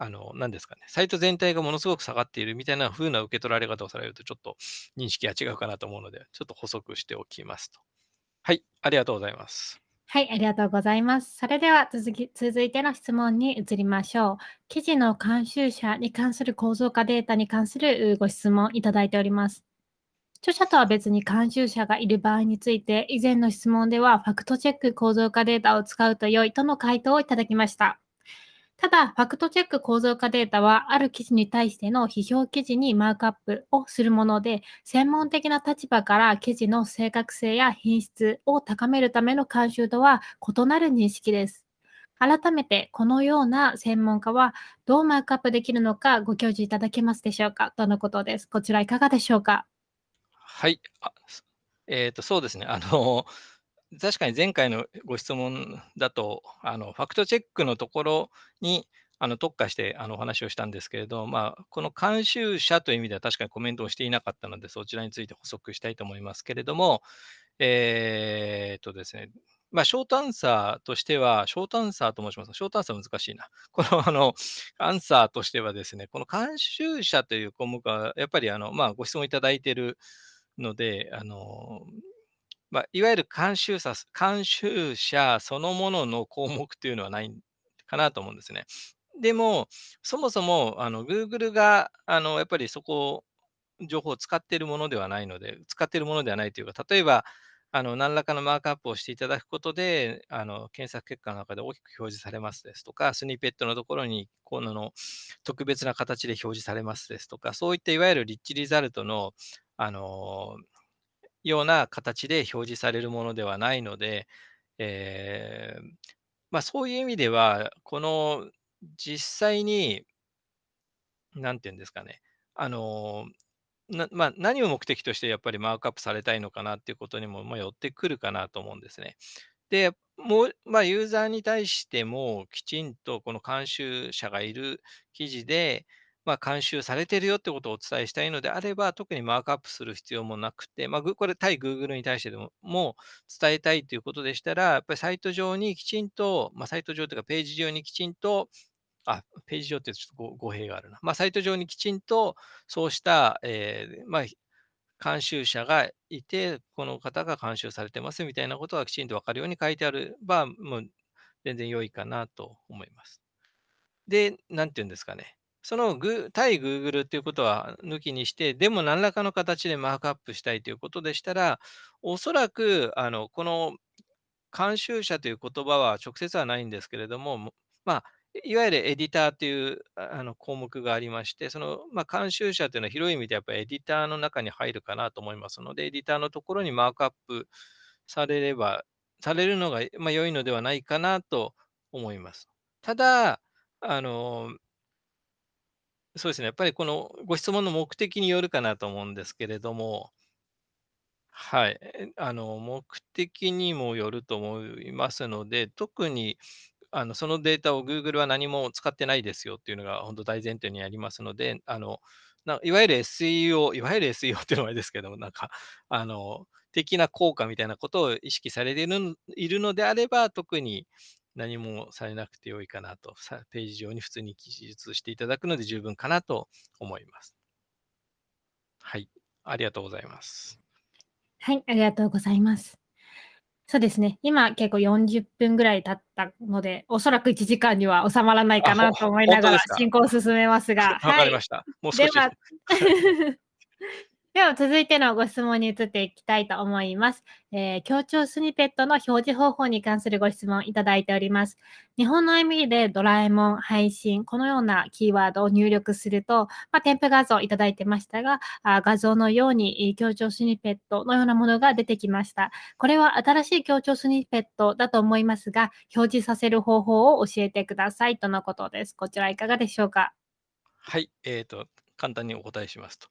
あの、なんですかね、サイト全体がものすごく下がっているみたいな風な受け取られ方をされると、ちょっと認識が違うかなと思うので、ちょっと補足しておきますと。はい、ありがとうございます。はい、ありがとうございます。それでは続き続いての質問に移りましょう。記事の監修者に関する構造化データに関するご質問いただいております。著者とは別に監修者がいる場合について、以前の質問ではファクトチェック構造化データを使うと良いとの回答をいただきました。ただ、ファクトチェック構造化データは、ある記事に対しての批評記事にマークアップをするもので、専門的な立場から記事の正確性や品質を高めるための監修とは異なる認識です。改めて、このような専門家はどうマークアップできるのかご教示いただけますでしょうか？とのことです。こちらいかがでしょうか？はい。えっ、ー、と、そうですね。あの、確かに前回のご質問だと、あのファクトチェックのところにあの特化してあのお話をしたんですけれど、まあ、この監修者という意味では確かにコメントをしていなかったので、そちらについて補足したいと思いますけれども、えー、っとですね、まあ、ショートアンサーとしては、ショートアンサーと申します。ショートアンサー難しいな。この、あの、アンサーとしてはですね、この監修者という項目は、やっぱり、あの、まあ、ご質問いただいているので、あの、まあ、いわゆる監修者監修者そのものの項目というのはないかなと思うんですね。でも、そもそもあの Google があのやっぱりそこ、情報を使っているものではないので、使っているものではないというか、例えば、あの何らかのマークアップをしていただくことで、あの検索結果の中で大きく表示されますですとか、スニペットのところにこの特別な形で表示されますですとか、そういったいわゆるリッチリザルトのあのような形で表示されるものではないので、えー、まあ、そういう意味では、この実際に、なんていうんですかね、あのなまあ、何を目的としてやっぱりマークアップされたいのかなっていうことにも、ま、寄ってくるかなと思うんですね。で、もう、まあ、ユーザーに対してもきちんとこの監修者がいる記事で、まあ、監修されているよってことをお伝えしたいのであれば、特にマークアップする必要もなくて、まあ、これ対 Google に対してでもも伝えたいということでしたら、やっぱりサイト上にきちんと、まあ、サイト上というかページ上にきちんと、あ、ページ上ってちょっと語弊があるな。まあ、サイト上にきちんとそうした、えー、まあ、監修者がいて、この方が監修されてますみたいなことがきちんと分かるように書いてあれば、もう全然良いかなと思います。で、なんて言うんですかね。そのグ対 Google っていうことは抜きにして、でも何らかの形でマークアップしたいということでしたら、おそらくあのこの監修者という言葉は直接はないんですけれども、まあ、いわゆるエディターというあの項目がありまして、その、まあ、監修者というのは広い意味でやっぱりエディターの中に入るかなと思いますので、エディターのところにマークアップされれば、されるのが、まあ、良いのではないかなと思います。ただ、あの、そうですね、やっぱりこのご質問の目的によるかなと思うんですけれども、はい、あの目的にもよると思いますので、特にあのそのデータを Google は何も使ってないですよっていうのが本当大前提にありますので、あのないわゆる SEO、いわゆる SEO っていうのはあれですけども、なんか、あの、的な効果みたいなことを意識されているいるのであれば、特に何もされなくてよいかなと、さページ上に普通に記述していただくので十分かなと思います。はい、ありがとうございます。はい、ありがとうございます。そうですね、今結構40分ぐらい経ったので、おそらく1時間には収まらないかなと思いながら進行を進めますが。わかりました。もう少し。では では続いてのご質問に移っていきたいと思います。えー、協調スニペットの表示方法に関するご質問いただいております。日本の意味でドラえもん、配信、このようなキーワードを入力すると、まあ、添付画像いただいてましたが、あ画像のように協調スニペットのようなものが出てきました。これは新しい協調スニペットだと思いますが、表示させる方法を教えてくださいとのことです。こちらいかがでしょうか？はい、えっ、と、簡単にお答えしますと。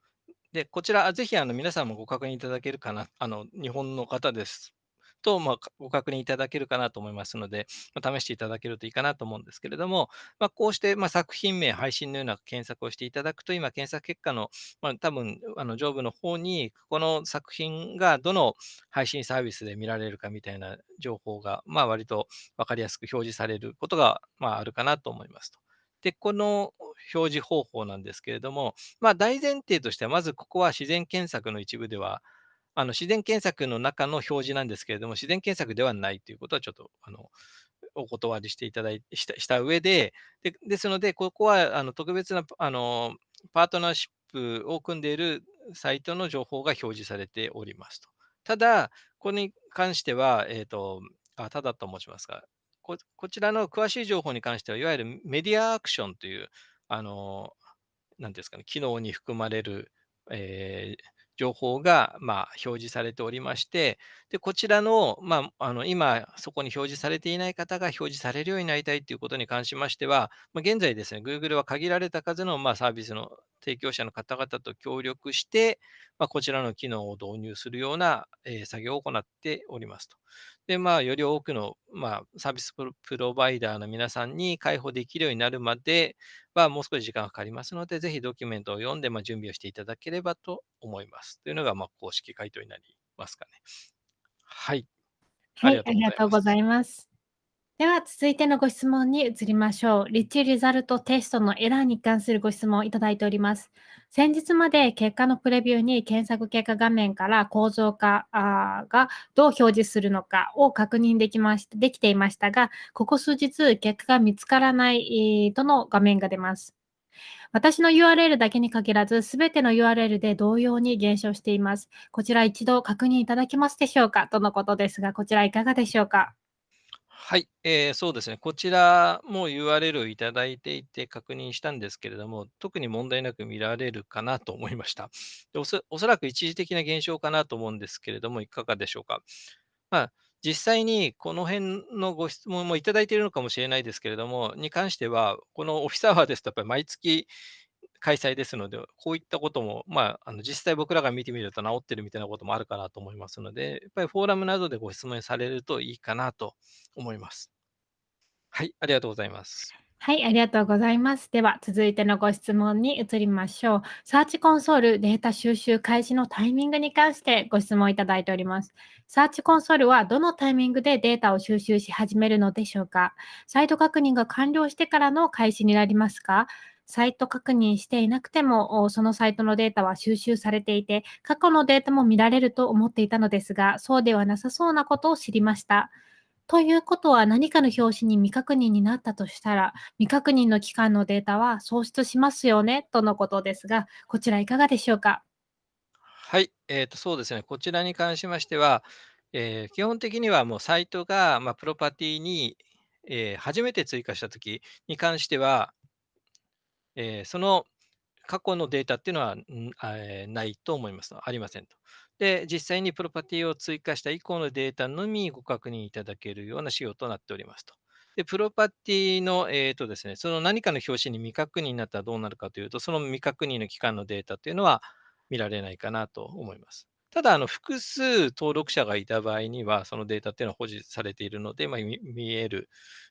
で、こちら、ぜひあの皆さんもご確認いただけるかな、あの日本の方ですと、まあ、ご確認いただけるかなと思いますので、まあ、試していただけるといいかなと思うんですけれども、まあ、こうして、ま、作品名、配信のような検索をしていただくと、今、検索結果の、ま、多分あの上部の方に、この作品がどの配信サービスで見られるかみたいな情報が、まあ、割と分かりやすく表示されることが、まあ、あるかなと思いますと。で、この表示方法なんですけれども、まあ、大前提としては、まずここは自然検索の一部では、あの自然検索の中の表示なんですけれども、自然検索ではないということはちょっとあのお断りしていただいしたした上で、でですので、ここはあの特別なあのパートナーシップを組んでいるサイトの情報が表示されておりますと。ただ、これに関しては、えーと、あただと申しますがこ、こちらの詳しい情報に関しては、いわゆるメディアアクションという、あのなんですかね、機能に含まれる、えー、情報が、ま、表示されておりまして、でこちらの,、まあ、あの今、そこに表示されていない方が表示されるようになりたいということに関しましては、ま、現在ですね、Google は限られた数の、ま、サービスの提供者の方々と協力して、ま、こちらの機能を導入するような、え、作業を行っておりますと。で、まあ、より多くの、ま、サービスプロバイダーの皆さんに開放できるようになるまでは、もう少し時間がかかりますので、ぜひドキュメントを読んで、まあ、準備をしていただければと思います。というのが、まあ、公式回答になりますかね。はい。はい、ありがとうございます。では、続いてのご質問に移りましょう。リッチリザルトテストのエラーに関するご質問をいただいております。先日まで結果のプレビューに検索結果画面から構造化がどう表示するのかを確認できましできていましたが、ここ数日結果が見つからないとの画面が出ます。私の URL だけに限らず、すべての URL で同様に減少しています。こちら一度確認いただけますでしょうか？とのことですが、こちらいかがでしょうか？はい、えー、そうですね。こちらも URL をいただいていて確認したんですけれども、特に問題なく見られるかなと思いました。でおそおそらく一時的な現象かなと思うんですけれども、いかがでしょうか。まあ、実際にこの辺のご質問もいただいているのかもしれないですけれども、に関しては、このオフィスアワーですと、やっぱり毎月開催ですので、こういったことも、まあ、あの実際僕らが見てみると治ってるみたいなこともあるかなと思いますので、やっぱりフォーラムなどでご質問されるといいかなと思います。はい、ありがとうございます。はい、ありがとうございます。では、続いてのご質問に移りましょう。サーチコンソールデータ収集開始のタイミングに関してご質問いただいております。サーチコンソールはどのタイミングでデータを収集し始めるのでしょうか？サイト確認が完了してからの開始になりますか？サイト確認していなくても、そのサイトのデータは収集されていて、過去のデータも見られると思っていたのですが、そうではなさそうなことを知りました。ということは何かの表紙に未確認になったとしたら、未確認の期間のデータは喪失しますよねとのことですが、こちらいかがでしょうか？はい、えーと、そうですね、こちらに関しましては、えー、基本的にはもうサイトが、まあ、プロパティに、えー、初めて追加したときに関しては、えー、その過去のデータっていうのは、えー、ないと思います。ありませんと。で、実際にプロパティを追加した以降のデータのみご確認いただけるような仕様となっておりますと。で、プロパティの、えーとですね、その何かの表紙に未確認になったらどうなるかというと、その未確認の期間のデータというのは見られないかなと思います。ただ、あの複数登録者がいた場合には、そのデータっていうのは保持されているので、まあ、見える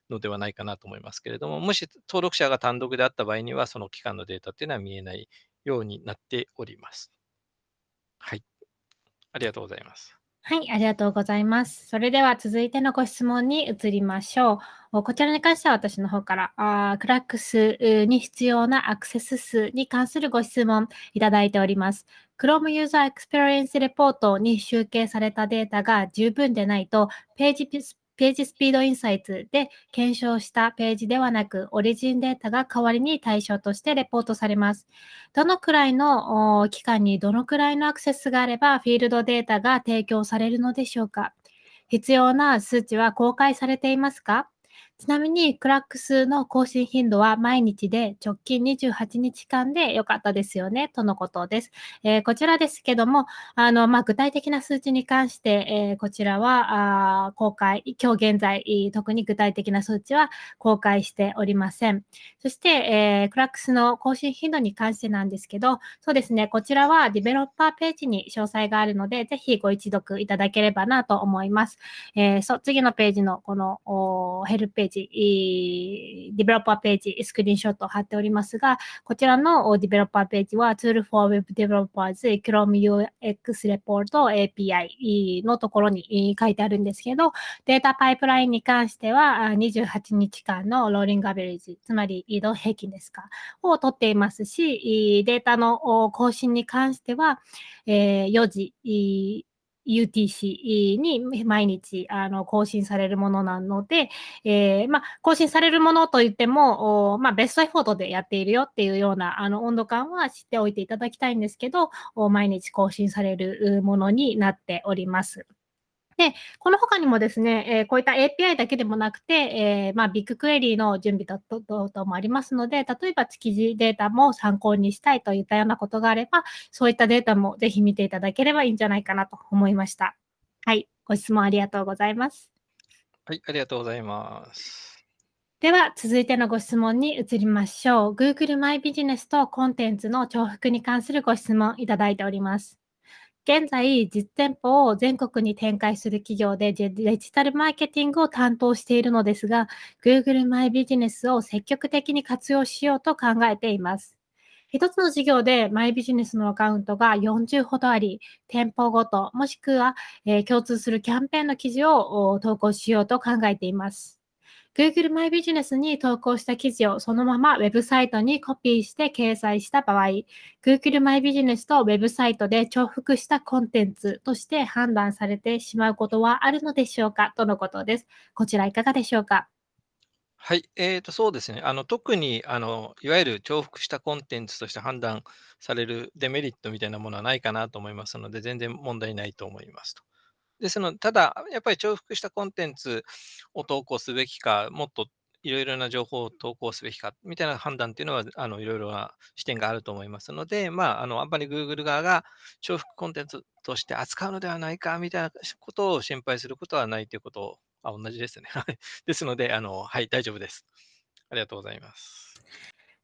のではないかなと思いますけれども、もし登録者が単独であった場合には、その期間のデータっていうのは見えないようになっております。はい。ありがとうございます。はい、ありがとうございます。それでは続いてのご質問に移りましょう。こちらに関しては私の方からあクラックスに必要なアクセス数に関するご質問いただいております。Chrome User Experience Report に集計されたデータが十分でないと、ページページスピードインサイツで検証したページではなく、オリジンデータが代わりに対象としてレポートされます。どのくらいの期間にどのくらいのアクセスがあれば、フィールドデータが提供されるのでしょうか？必要な数値は公開されていますか？ちなみに、クラックスの更新頻度は毎日で直近28日間で良かったですよね、とのことです。えー、こちらですけども、あの、まあ、具体的な数値に関して、えー、こちらは、公開、今日現在、特に具体的な数値は公開しておりません。そして、えー、クラックスの更新頻度に関してなんですけど、そうですね、こちらはディベロッパーページに詳細があるので、ぜひご一読いただければなと思います。えー、そう、次のページのこのヘルページ、ディベロッパーページ、スクリーンショットを貼っておりますが、こちらのディベロッパーページは Tool for Web Developers Chrome UX Report API のところに書いてあるんですけど、データパイプラインに関しては28日間のローリングアベレージ、つまり移動平均ですか、を取っていますし、データの更新に関しては、4時、UTC に毎日あの更新されるものなので、えー、まあ、更新されるものといっても、まあ、ベストエフォートでやっているよっていうようなあの温度感は知っておいていただきたいんですけど、毎日更新されるものになっております。で、この他にもですね、えー、こういった API だけでもなくて、えー、まあ、ビッグクエリーの準備等々もありますので、例えば築地データも参考にしたいといったようなことがあれば、そういったデータもぜひ見ていただければいいんじゃないかなと思いました。はい、ご質問ありがとうございます。はい、ありがとうございます。では、続いてのご質問に移りましょう。Google マイビジネスとコンテンツの重複に関するご質問いただいております。現在、実店舗を全国に展開する企業でデジタルマーケティングを担当しているのですが、Google マイビジネスを積極的に活用しようと考えています。一つの事業でマイビジネスのアカウントが40ほどあり、店舗ごと、もしくは、えー、共通するキャンペーンの記事を投稿しようと考えています。Google マイビジネスに投稿した記事をそのままウェブサイトにコピーして掲載した場合、Google マイビジネスとウェブサイトで重複したコンテンツとして判断されてしまうことはあるのでしょうか？とのことです。こちらいかがでしょうか？はい、えーと、そうですね。あの特にあのいわゆる重複したコンテンツとして判断されるデメリットみたいなものはないかなと思いますので、全然問題ないと思いますと。ですので、ただ、やっぱり重複したコンテンツを投稿すべきか、もっといろいろな情報を投稿すべきか、みたいな判断っていうのは、あのいろいろな視点があると思いますので、まあ、あのあんまり Google 側が重複コンテンツとして扱うのではないか、みたいなことを心配することはないということを、あ同じですね。ですのであの、はい、大丈夫です。ありがとうございます。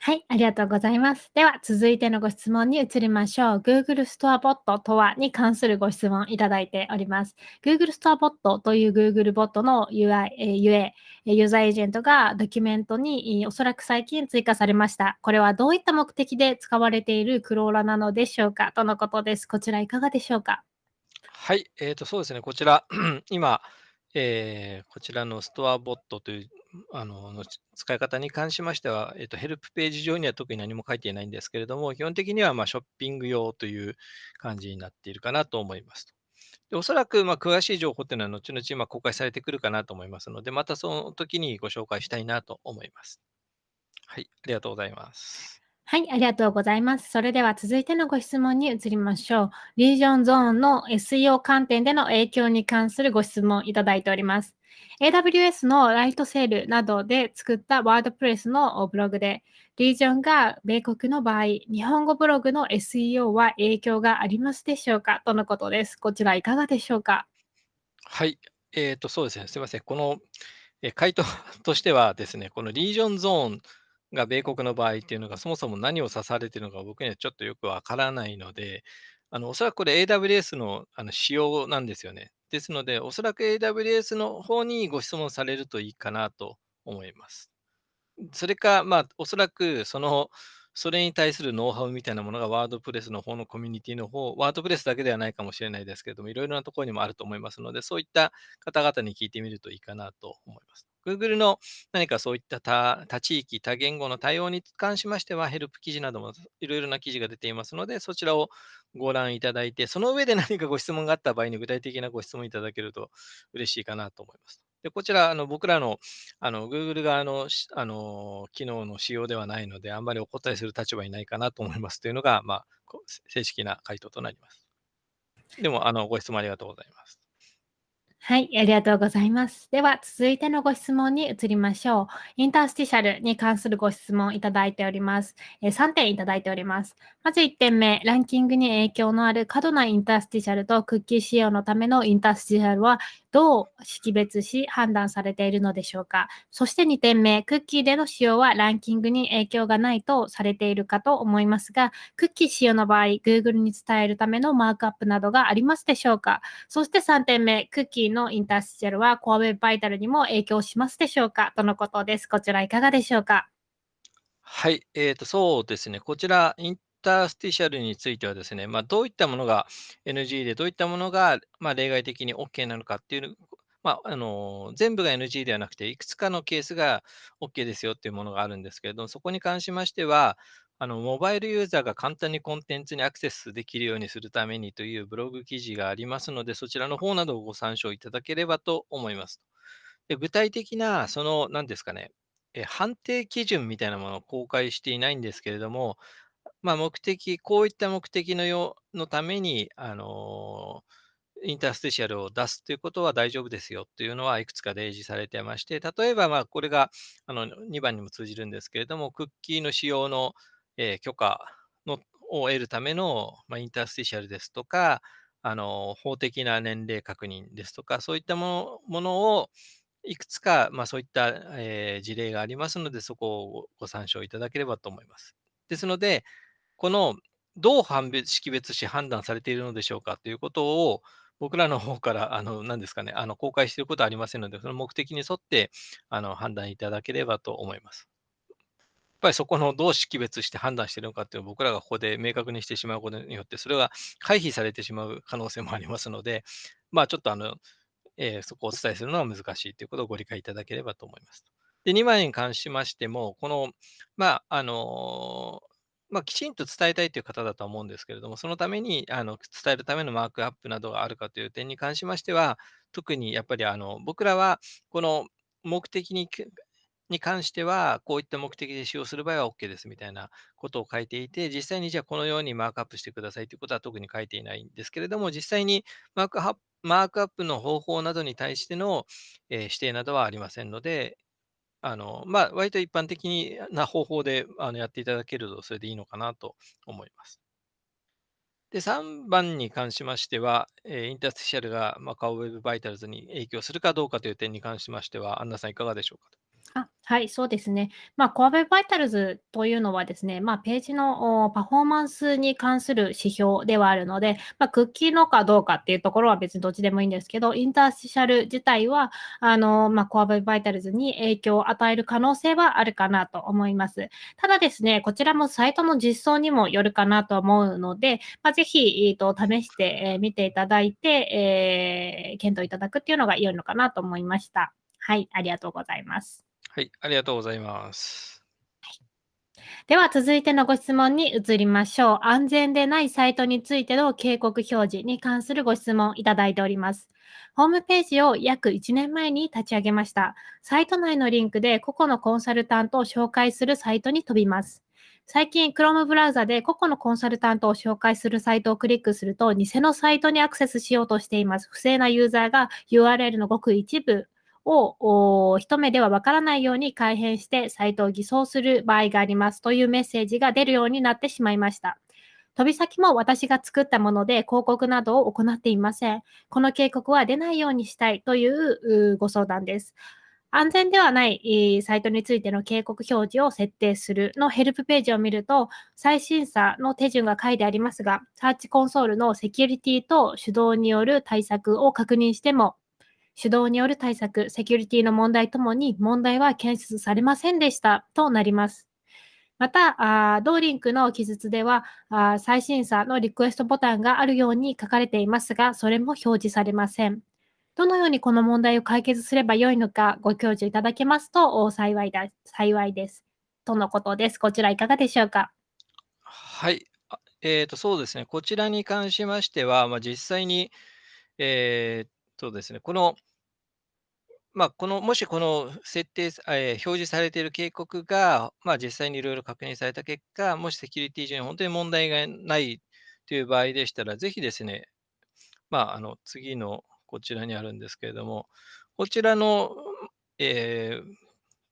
はい、ありがとうございます。では、続いてのご質問に移りましょう。Google ストアボットとはに関するご質問いただいております。Google ストアボットという Google ボットの UI、え UA、ユーザーエージェントがドキュメントにおそらく最近追加されました。これはどういった目的で使われているクローラなのでしょうか？とのことです。こちらいかがでしょうか？はい、えーと、そうですね。こちら、今、えー、こちらのストアボットというあのの使い方に関しましては、えっと、ヘルプページ上には特に何も書いていないんですけれども、基本的にはまあショッピング用という感じになっているかなと思いますでおそらくまあ詳しい情報っていうのは後々まあ公開されてくるかなと思いますので、またその時にご紹介したいなと思います。はい、ありがとうございます。はい、ありがとうございます。それでは続いてのご質問に移りましょう。リージョンゾーンの SEO 観点での影響に関するご質問いただいております。AWS のライトセールなどで作ったワードプレスのブログで、リージョンが米国の場合、日本語ブログの SEO は影響がありますでしょうか？とのことです。こちらいかがでしょうか？はい、えーと、そうですね。すみません。この、え回答としてはですね、このリージョンゾーンが米国の場合っていうのがそもそも何を指されているのか僕にはちょっとよくわからないので、あのおそらくこれ AWS のあの仕様なんですよね。ですので、おそらく AWS の方にご質問されるといいかなと思います。それか、まあ、おそらくその、それに対するノウハウみたいなものがワードプレスの方のコミュニティの方、ワードプレスだけではないかもしれないですけれども、いろいろなところにもあると思いますので、そういった方々に聞いてみるといいかなと思います。Google の何かそういった多多地域、多言語の対応に関しましては、ヘルプ記事などもいろいろな記事が出ていますので、そちらをご覧いただいて、その上で何かご質問があった場合に具体的なご質問いただけると嬉しいかなと思います。でこちら、あの僕らのあの Google 側のあの機能の仕様ではないので、あんまりお答えする立場にないかなと思いますというのが、まあ、正式な回答となります。でも、あのご質問ありがとうございます。はい、ありがとうございます。では、続いてのご質問に移りましょう。インタースティシャルに関するご質問いただいております。え、3点いただいております。まず1点目、ランキングに影響のある過度なインタースティシャルとクッキー仕様のためのインタースティシャルはどう識別し判断されているのでしょうか？そして2点目、クッキーでの使用はランキングに影響がないとされているかと思いますが、クッキー使用の場合、Google に伝えるためのマークアップなどがありますでしょうか？そして3点目、クッキーのインタースチャルは Core Web Vital にも影響しますでしょうか？とのことです。こちらいかがでしょうか？はい、えーと、そうですね。こちら、インタースティシャルについてはですね、まあ、どういったものが NG で、どういったものが、まあ、例外的に OK なのかっていう、まあ、あの全部が NG ではなくて、いくつかのケースが OK ですよっていうものがあるんですけれども、そこに関しましては、あのモバイルユーザーが簡単にコンテンツにアクセスできるようにするためにというブログ記事がありますので、そちらの方などをご参照いただければと思います。で具体的な、その、何ですかね、え判定基準みたいなものを公開していないんですけれども、まあ、目的、こういった目的のよのために、あのインタースティシャルを出すということは大丈夫ですよというのはいくつか例示されてまして、例えば、ま、これがあの2番にも通じるんですけれども、クッキーの使用の、えー、許可のを得るための、まあ、インタースティシャルですとか、あの法的な年齢確認ですとか、そういったものをいくつか、まあ、そういった、えー、事例がありますので、そこをご参照いただければと思います。ですので、このどう判別識別し判断されているのでしょうかということを、僕らの方から、あの、何ですかね、あの、公開していることはありませんので、その目的に沿って、あの、判断いただければと思います。やっぱりそこのどう識別して判断しているのかっていうのを僕らがここで明確にしてしまうことによって、それが回避されてしまう可能性もありますので、まあちょっとあの、えー、そこをお伝えするのは難しいということをご理解いただければと思います。で、2枚に関しましても、この、まあ、あのまあ、きちんと伝えたいという方だと思うんですけれども、そのためにあの伝えるためのマークアップなどがあるかという点に関しましては、特にやっぱりあの僕らはこの目的にに関しては、こういった目的で使用する場合は OK ですみたいなことを書いていて、実際にじゃあこのようにマークアップしてくださいということは特に書いていないんですけれども、実際にマークアップマークアップの方法などに対しての、え、指定などはありませんので、あの、まあ、割と一般的な方法であのやっていただけると、それでいいのかなと思います。で、3番に関しましては、えーインターステシャルが、ま、カウウェブバイタルズに影響するかどうかという点に関しましては、アンナさんいかがでしょうか。あ、はい、そうですね。まあ、コア Web Vitals というのはですね、まあ、ページのパフォーマンスに関する指標ではあるので、まあ、クッキーのかどうかっていうところは別にどっちでもいいんですけど、インタースティシャル自体は、あの、まあ、コア Web Vitals に影響を与える可能性はあるかなと思います。ただですね、こちらもサイトの実装にもよるかなと思うので、まあ、ぜひ、えーと、試してえみ、ていただいて、えー、検討いただくっていうのが良いのかなと思いました。はい、ありがとうございます。はい、ありがとうございます。では続いてのご質問に移りましょう。安全でないサイトについての警告表示に関するご質問いただいております。ホームページを約1年前に立ち上げました。サイト内のリンクで個々のコンサルタントを紹介するサイトに飛びます。最近、Chrome ブラウザで個々のコンサルタントを紹介するサイトをクリックすると、偽のサイトにアクセスしようとしています。不正なユーザーが URL のごく一部を一目ではわからないように改変してサイトを偽装する場合がありますというメッセージが出るようになってしまいました。飛び先も私が作ったもので広告などを行っていません。この警告は出ないようにしたいというご相談です。安全ではないサイトについての警告表示を設定するのヘルプページを見ると、再審査の手順が書いてありますが、サーチコンソールのセキュリティと手動による対策を確認しても、主導による対策、セキュリティの問題ともに問題は検出されませんでしたとなります。また、同リンクの記述では再審査のリクエストボタンがあるように書かれていますが、それも表示されません。どのようにこの問題を解決すればよいのかご教授いただけますと幸いだ幸いです。とのことです。こちらいかがでしょうか？はい。えーと、そうですね。こちらに関しましては、まあ、実際に、えー、そうですね。このまあ、この、もしこの設定、えー表示されている警告が、まあ、実際にいろいろ確認された結果、もしセキュリティ上に本当に問題がないという場合でしたら、ぜひですね、まあ、あの次のこちらにあるんですけれども、こちらの、えー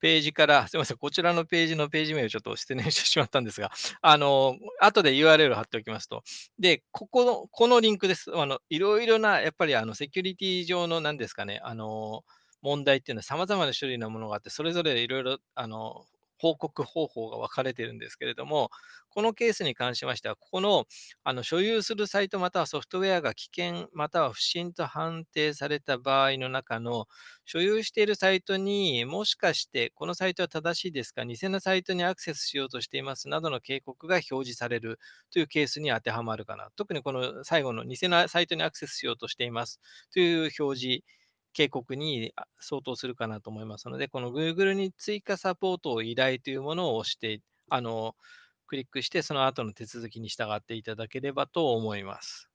ページから、すみません、こちらのページのページ名をちょっと失念してしまったんですが、あの、後で URL 貼っておきますと。で、ここの、このリンクです。あの、いろいろな、やっぱりあの、セキュリティ上のなんですかね、あの、問題っていうのは様々な種類のものがあって、それぞれいろいろ、あの、報告方法が分かれてるんですけれども、このケースに関しましては、ここのあの所有するサイトまたはソフトウェアが危険または不審と判定された場合の中の所有しているサイトにもしかしてこのサイトは正しいですか、偽のサイトにアクセスしようとしていますなどの警告が表示されるというケースに当てはまるかな。特にこの最後の偽のサイトにアクセスしようとしていますという表示警告に相当するかなと思いますので、この Google に追加サポートを依頼というものを押して、あの、クリックして、その後の手続きに従っていただければと思います。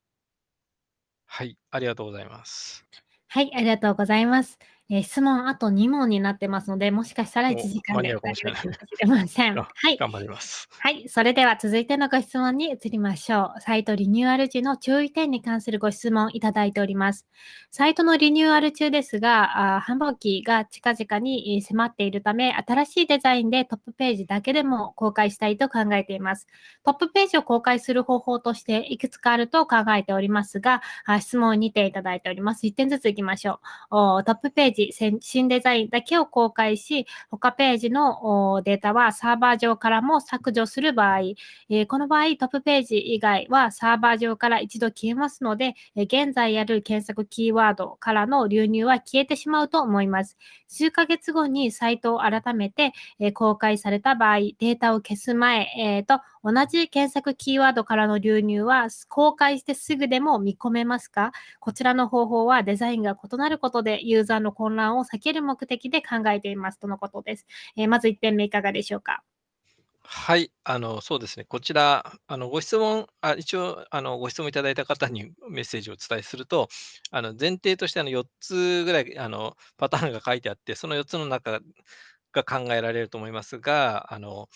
はい、ありがとうございます。はい、ありがとうございます。えー、質問あと2問になってますので、もしかしたら1時間で大丈夫かもしれません。はい。頑張ります。はい。それでは続いてのご質問に移りましょう。サイトリニューアル時の注意点に関するご質問いただいております。サイトのリニューアル中ですが、あ繁忙期が近々に迫っているため、新しいデザインでトップページだけでも公開したいと考えています。トップページを公開する方法としていくつかあると考えておりますが、あ質問にていただいております。1点ずついきましょう。トップページ、新デザインだけを公開し、他ページのデータはサーバー上からも削除する場合、えこの場合トップページ以外はサーバー上から一度消えますので、え現在やる検索キーワードからの流入は消えてしまうと思います。数ヶ月後にサイトを改めて、え公開された場合、データを消す前、えー、と同じ検索キーワードからの流入は公開してすぐでも見込めますか？こちらの方法はデザインが異なることでユーザーの混乱を避ける目的で考えていますとのことです。えー、まず1点目いかがでしょうか？はい、あの、そうですね。こちら、あの、ご質問、あ一応、あの、ご質問いただいた方にメッセージをお伝えすると、あの、前提として、あの、4つぐらい、あの、パターンが書いてあって、その4つの中が考えられると思いますが、あの、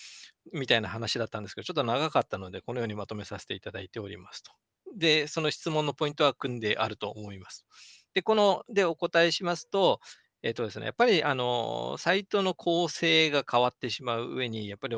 みたいな話だったんですけど、ちょっと長かったので、このようにまとめさせていただいておりますと。で、その質問のポイントは組んであると思います。で、この、で、お答えしますと、えっとですね、やっぱり、あの、サイトの構成が変わってしまう上に、やっぱり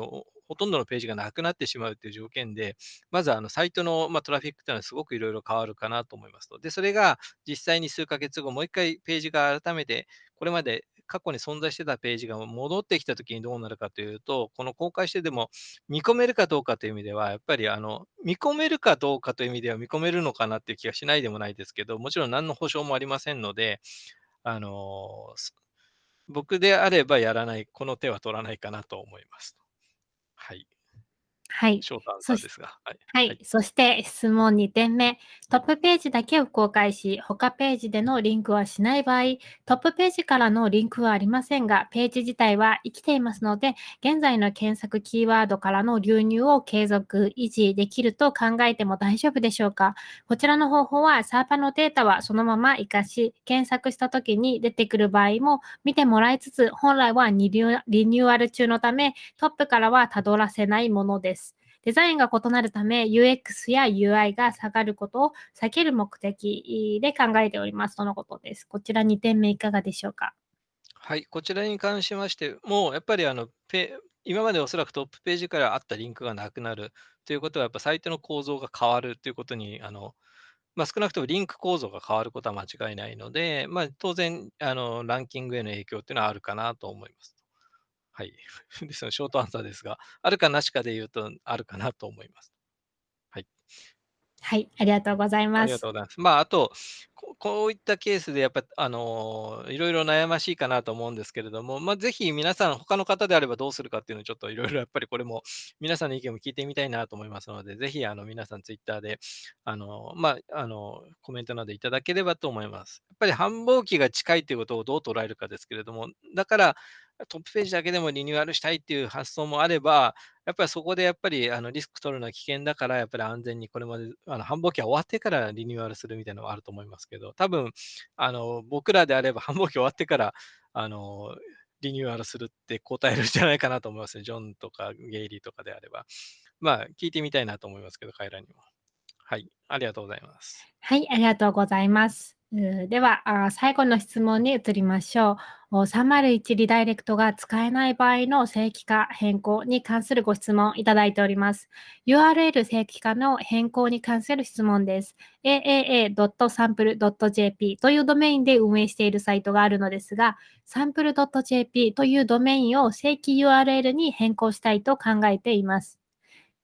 ほとんどのページがなくなってしまうっていう条件で、まずあのサイトの、まあ、トラフィックっていうのはすごくいろいろ変わるかなと思いますと。で、それが実際に数ヶ月後、もう一回ページが改めて、これまで過去に存在してたページが戻ってきたときにどうなるかというと、この公開してでも見込めるかどうかという意味では、やっぱりあの見込めるかどうかという意味では見込めるのかなっていう気がしないでもないですけど、もちろん何の保証もありませんので、あの僕であればやらない、この手は取らないかなと思います。はい。はい。ショートアンサーですが。はい。はい。そして質問2点目。トップページだけを公開し、他ページでのリンクはしない場合、トップページからのリンクはありませんが、ページ自体は生きていますので、現在の検索キーワードからの流入を継続、維持できると考えても大丈夫でしょうかこちらの方法は、サーバーのデータはそのまま活かし、検索した時に出てくる場合も見てもらいつつ、本来はリニューアル中のため、トップからはたどらせないものです。デザインが異なるため UX や UI が下がることを避ける目的で考えておりますとのことです。こちら2点目いかがでしょうか？はい、こちらに関しましても、やっぱりあのペ今までおそらくトップページからあったリンクがなくなるということは、やっぱサイトの構造が変わるということに、あのまあ、少なくともリンク構造が変わることは間違いないので、まあ、当然あの、ランキングへの影響というのはあるかなと思います。はい。ですのショートアンサーですが、あるかなしかで言うと、あるかなと思います。はい。はい、ありがとうございます。ありがとうございます。まあ、あと、こういったケースでやっぱ、あの、いろいろ悩ましいかなと思うんですけれども、まあ、ぜひ皆さん、他の方であればどうするかっていうのをちょっといろいろやっぱりこれも 皆さんの意見も聞いてみたいなと思いますので、ぜひあの皆さんツイッターで、あの、まあ、あの、コメントなどいただければと思います。やっぱり繁忙期が近いということをどう捉えるかですけれども、だから、トップページだけでもリニューアルしたいっていう発想もあれば、やっぱりそこでやっぱりあのリスク取るのは危険だから、やっぱり安全にこれまであの繁忙期は終わってからリニューアルするみたいなのはあると思いますけど、多分あの僕らであれば繁忙期終わってからあのリニューアルするって答えるんじゃないかなと思いますね。ジョンとかゲイリーとかであれば。まあ、聞いてみたいなと思いますけど、彼らにも。はい、ありがとうございます。はい、ありがとうございます。では、最後の質問に移りましょう。301リダイレクトが使えない場合の正規化変更に関するご質問いただいております。URL 正規化の変更に関する質問です。aaa.sample.jp というドメインで運営しているサイトがあるのですが、sample.jp というドメインを正規 URL に変更したいと考えています。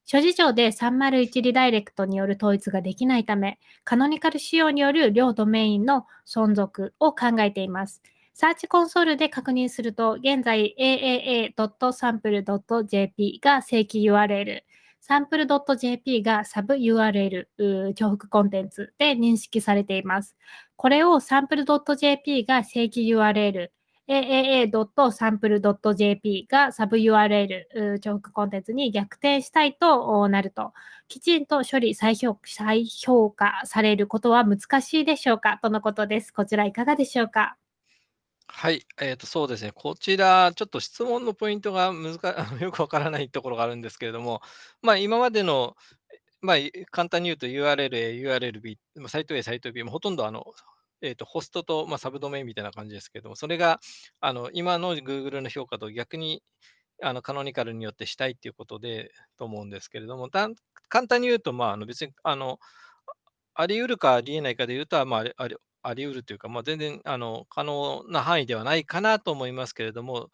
諸事情で301リダイレクトによる統一ができないため、カノニカル仕様による両ドメインの存続を考えています。サーチコンソールで確認すると、現在 aaa.sample.jp が正規 URL、sample.jp がサブ URL、重複コンテンツで認識されています。これを sample.jp が正規 URL、aaa.sample.jp がサブ URL 重複コンテンツに逆転したいとなると、きちんと処理再評再評価されることは難しいでしょうかとのことです。こちらいかがでしょうか？はい、えーと、そうですね。こちら、ちょっと質問のポイントが難か よくわからないところがあるんですけれども、まあ、今までの、まあ、簡単に言うと URL A、URL B、サイト A、サイト B、もほとんどあのえーと、ホストと、まあ、サブドメインみたいな感じですけども、それがあの今の Google の評価と逆にあのカノニカルによってしたいっていうことでと思うんですけれども、だ簡単に言うと、まあ、あの別にあのあり得るかあり得ないかで言うと、まあ、ありあり得るというか、まあ、全然あの可能な範囲ではないかなと思いますけれども、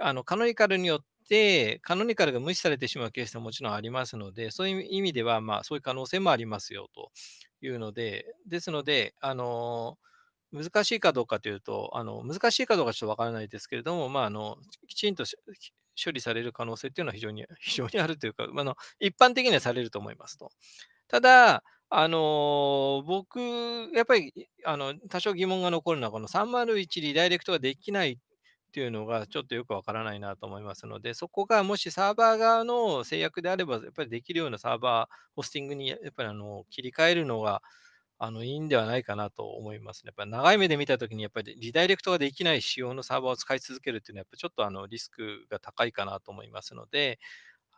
あのカノニカルによって、カノニカルが無視されてしまうケースももちろんありますので、そういう意味では、まあ、そういう可能性もありますよというので、ですので、あの難しいかどうかというと、あの難しいかどうかちょっとわからないですけれども、まあ、あのきちんと処理される可能性っていうのは非常に 非常にあるというか、あの一般的にはされると思いますと。ただ、あの僕、やっぱりあの多少疑問が残るのは、この301リダイレクトができないっていうのがちょっとよくわからないなと思いますので、そこがもしサーバー側の制約であれば、やっぱりできるようなサーバー、ホスティングにやっぱりあの切り替えるのがあの、いいんではないかなと思いますね。やっぱり長い目で見たときに、やっぱりリダイレクトができない仕様のサーバーを使い続けるっていうのは、やっぱちょっとあのリスクが高いかなと思いますので、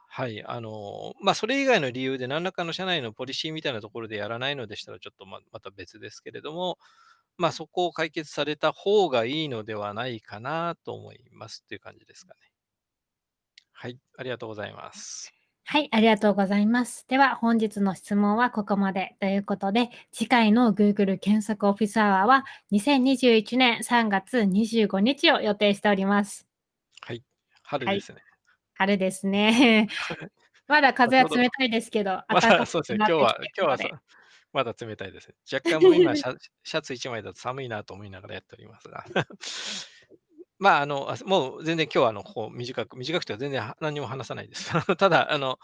はい、あの、まあ、それ以外の理由で何らかの社内のポリシーみたいなところでやらないのでしたら、ちょっとままた別ですけれども、まあ、そこを解決された方がいいのではないかなと思いますっていう感じですかね。はい、ありがとうございます。はい、ありがとうございます。では、本日の質問はここまでということで、次回の Google 検索オフィスアワーは2021年3月25日を予定しております。はい、春ですね。はい、春ですね。まだ風は冷たいですけど、まだそうですね、今日は、今日はまだ冷たいです。若干もう今シャ、シャツ1枚だと寒いなと思いながらやっておりますが。まあ、あの、もう全然今日はあの、こう短く、短くては全然何も話さないです。ただ、あの、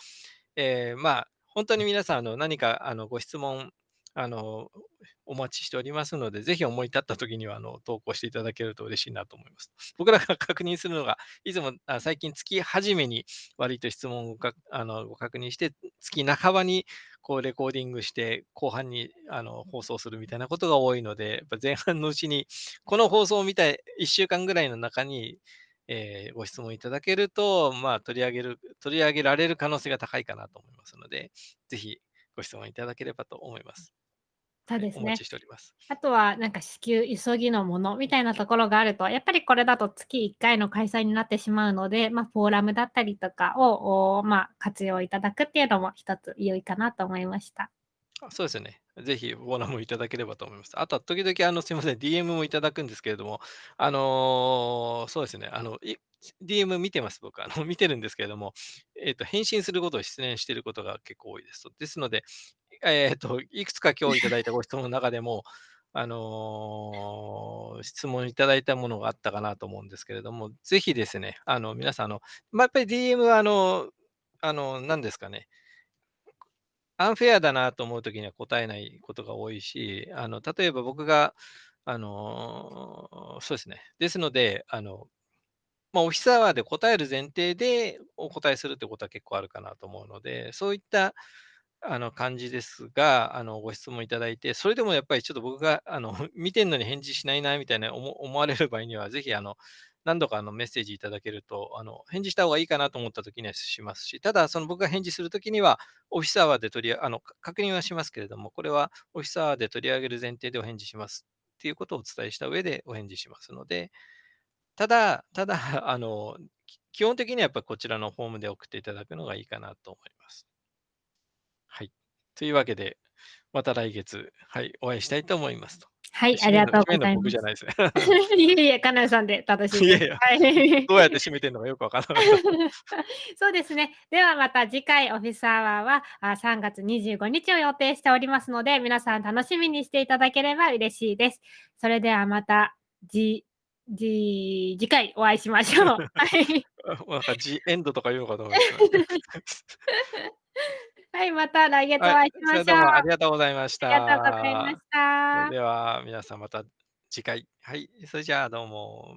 えー、まあ、本当に皆さん、あの、何かあのご質問、あの、お待ちしておりますので、ぜひ思い立った時には、あの、投稿していただけると嬉しいなと思います。僕らが確認するのが、いつもあ最近月初めに割と質問をあのご確認して、月半ばにこうレコーディングして、後半にあの放送するみたいなことが多いので、やっぱ前半のうちに、この放送を見た1週間ぐらいの中に、えー、ご質問いただけると、まあ、取り上げる、取り上げられる可能性が高いかなと思いますので、ぜひご質問いただければと思います。そうですね。お待ちしております。あとは、なんか至急急ぎのものみたいなところがあると、やっぱりこれだと月1回の開催になってしまうので、まあ、フォーラムだったりとかを、まあ、活用いただくっていうのも一つ良いかなと思いました。そうですよね。ぜひフォーラムいただければと思います。あとは時々、あの、すいません、DM もいただくんですけれども、あのー、そうですね、あの、DM 見てます、僕。あの、見てるんですけれども、えっ、ー、と、返信することを失念していることが結構多いです。ですので、えっ、ー、と、いくつか今日いただいたご質問の中でも、あのー、質問いただいたものがあったかなと思うんですけれども、ぜひですね、あの、皆さん、あの、まあ、やっぱり DM は、あの、あの、何ですかね、アンフェアだなと思うときには答えないことが多いし、あの、例えば僕が、あの、そうですね。ですので、あの、まあ、オフィスアワーで答える前提でお答えするってことは結構あるかなと思うので、そういったあの感じですが、あのご質問いただいて、それでもやっぱりちょっと僕があの 見てんのに返事しないなみたいな思われる場合には、ぜひあの何度かあのメッセージいただけると、あの返事した方がいいかなと思った時にはしますし、ただその僕が返事する時には、オフィスアワーで取りあの確認はしますけれども、これはオフィスアワーで取り上げる前提でお返事しますっていうことをお伝えした上でお返事しますので、ただ、ただ、あの、基本的にはやっぱこちらのフォームで送っていただくのがいいかなと思います。はい。というわけで、また来月、はい、お会いしたいと思いますと。はい、ありがとうございます。僕じゃないですね。いえいえ、カナさんで楽しいです。いやいや、はい、どうやって締めてるのかよくわからなかった。そうですね。ではまた次回オフィスアワーはあ3月25日を予定しておりますので、皆さん楽しみにしていただければ嬉しいです。それではまた、じ、じ、次回お会いしましょう。はい。なんかジエンドとか言うのかと思いました。はい、また来月おはい、会いしましょう。うもありがとうございましありがとうございまた。した。それでは皆さんまた次回。はい、それじゃあどうも。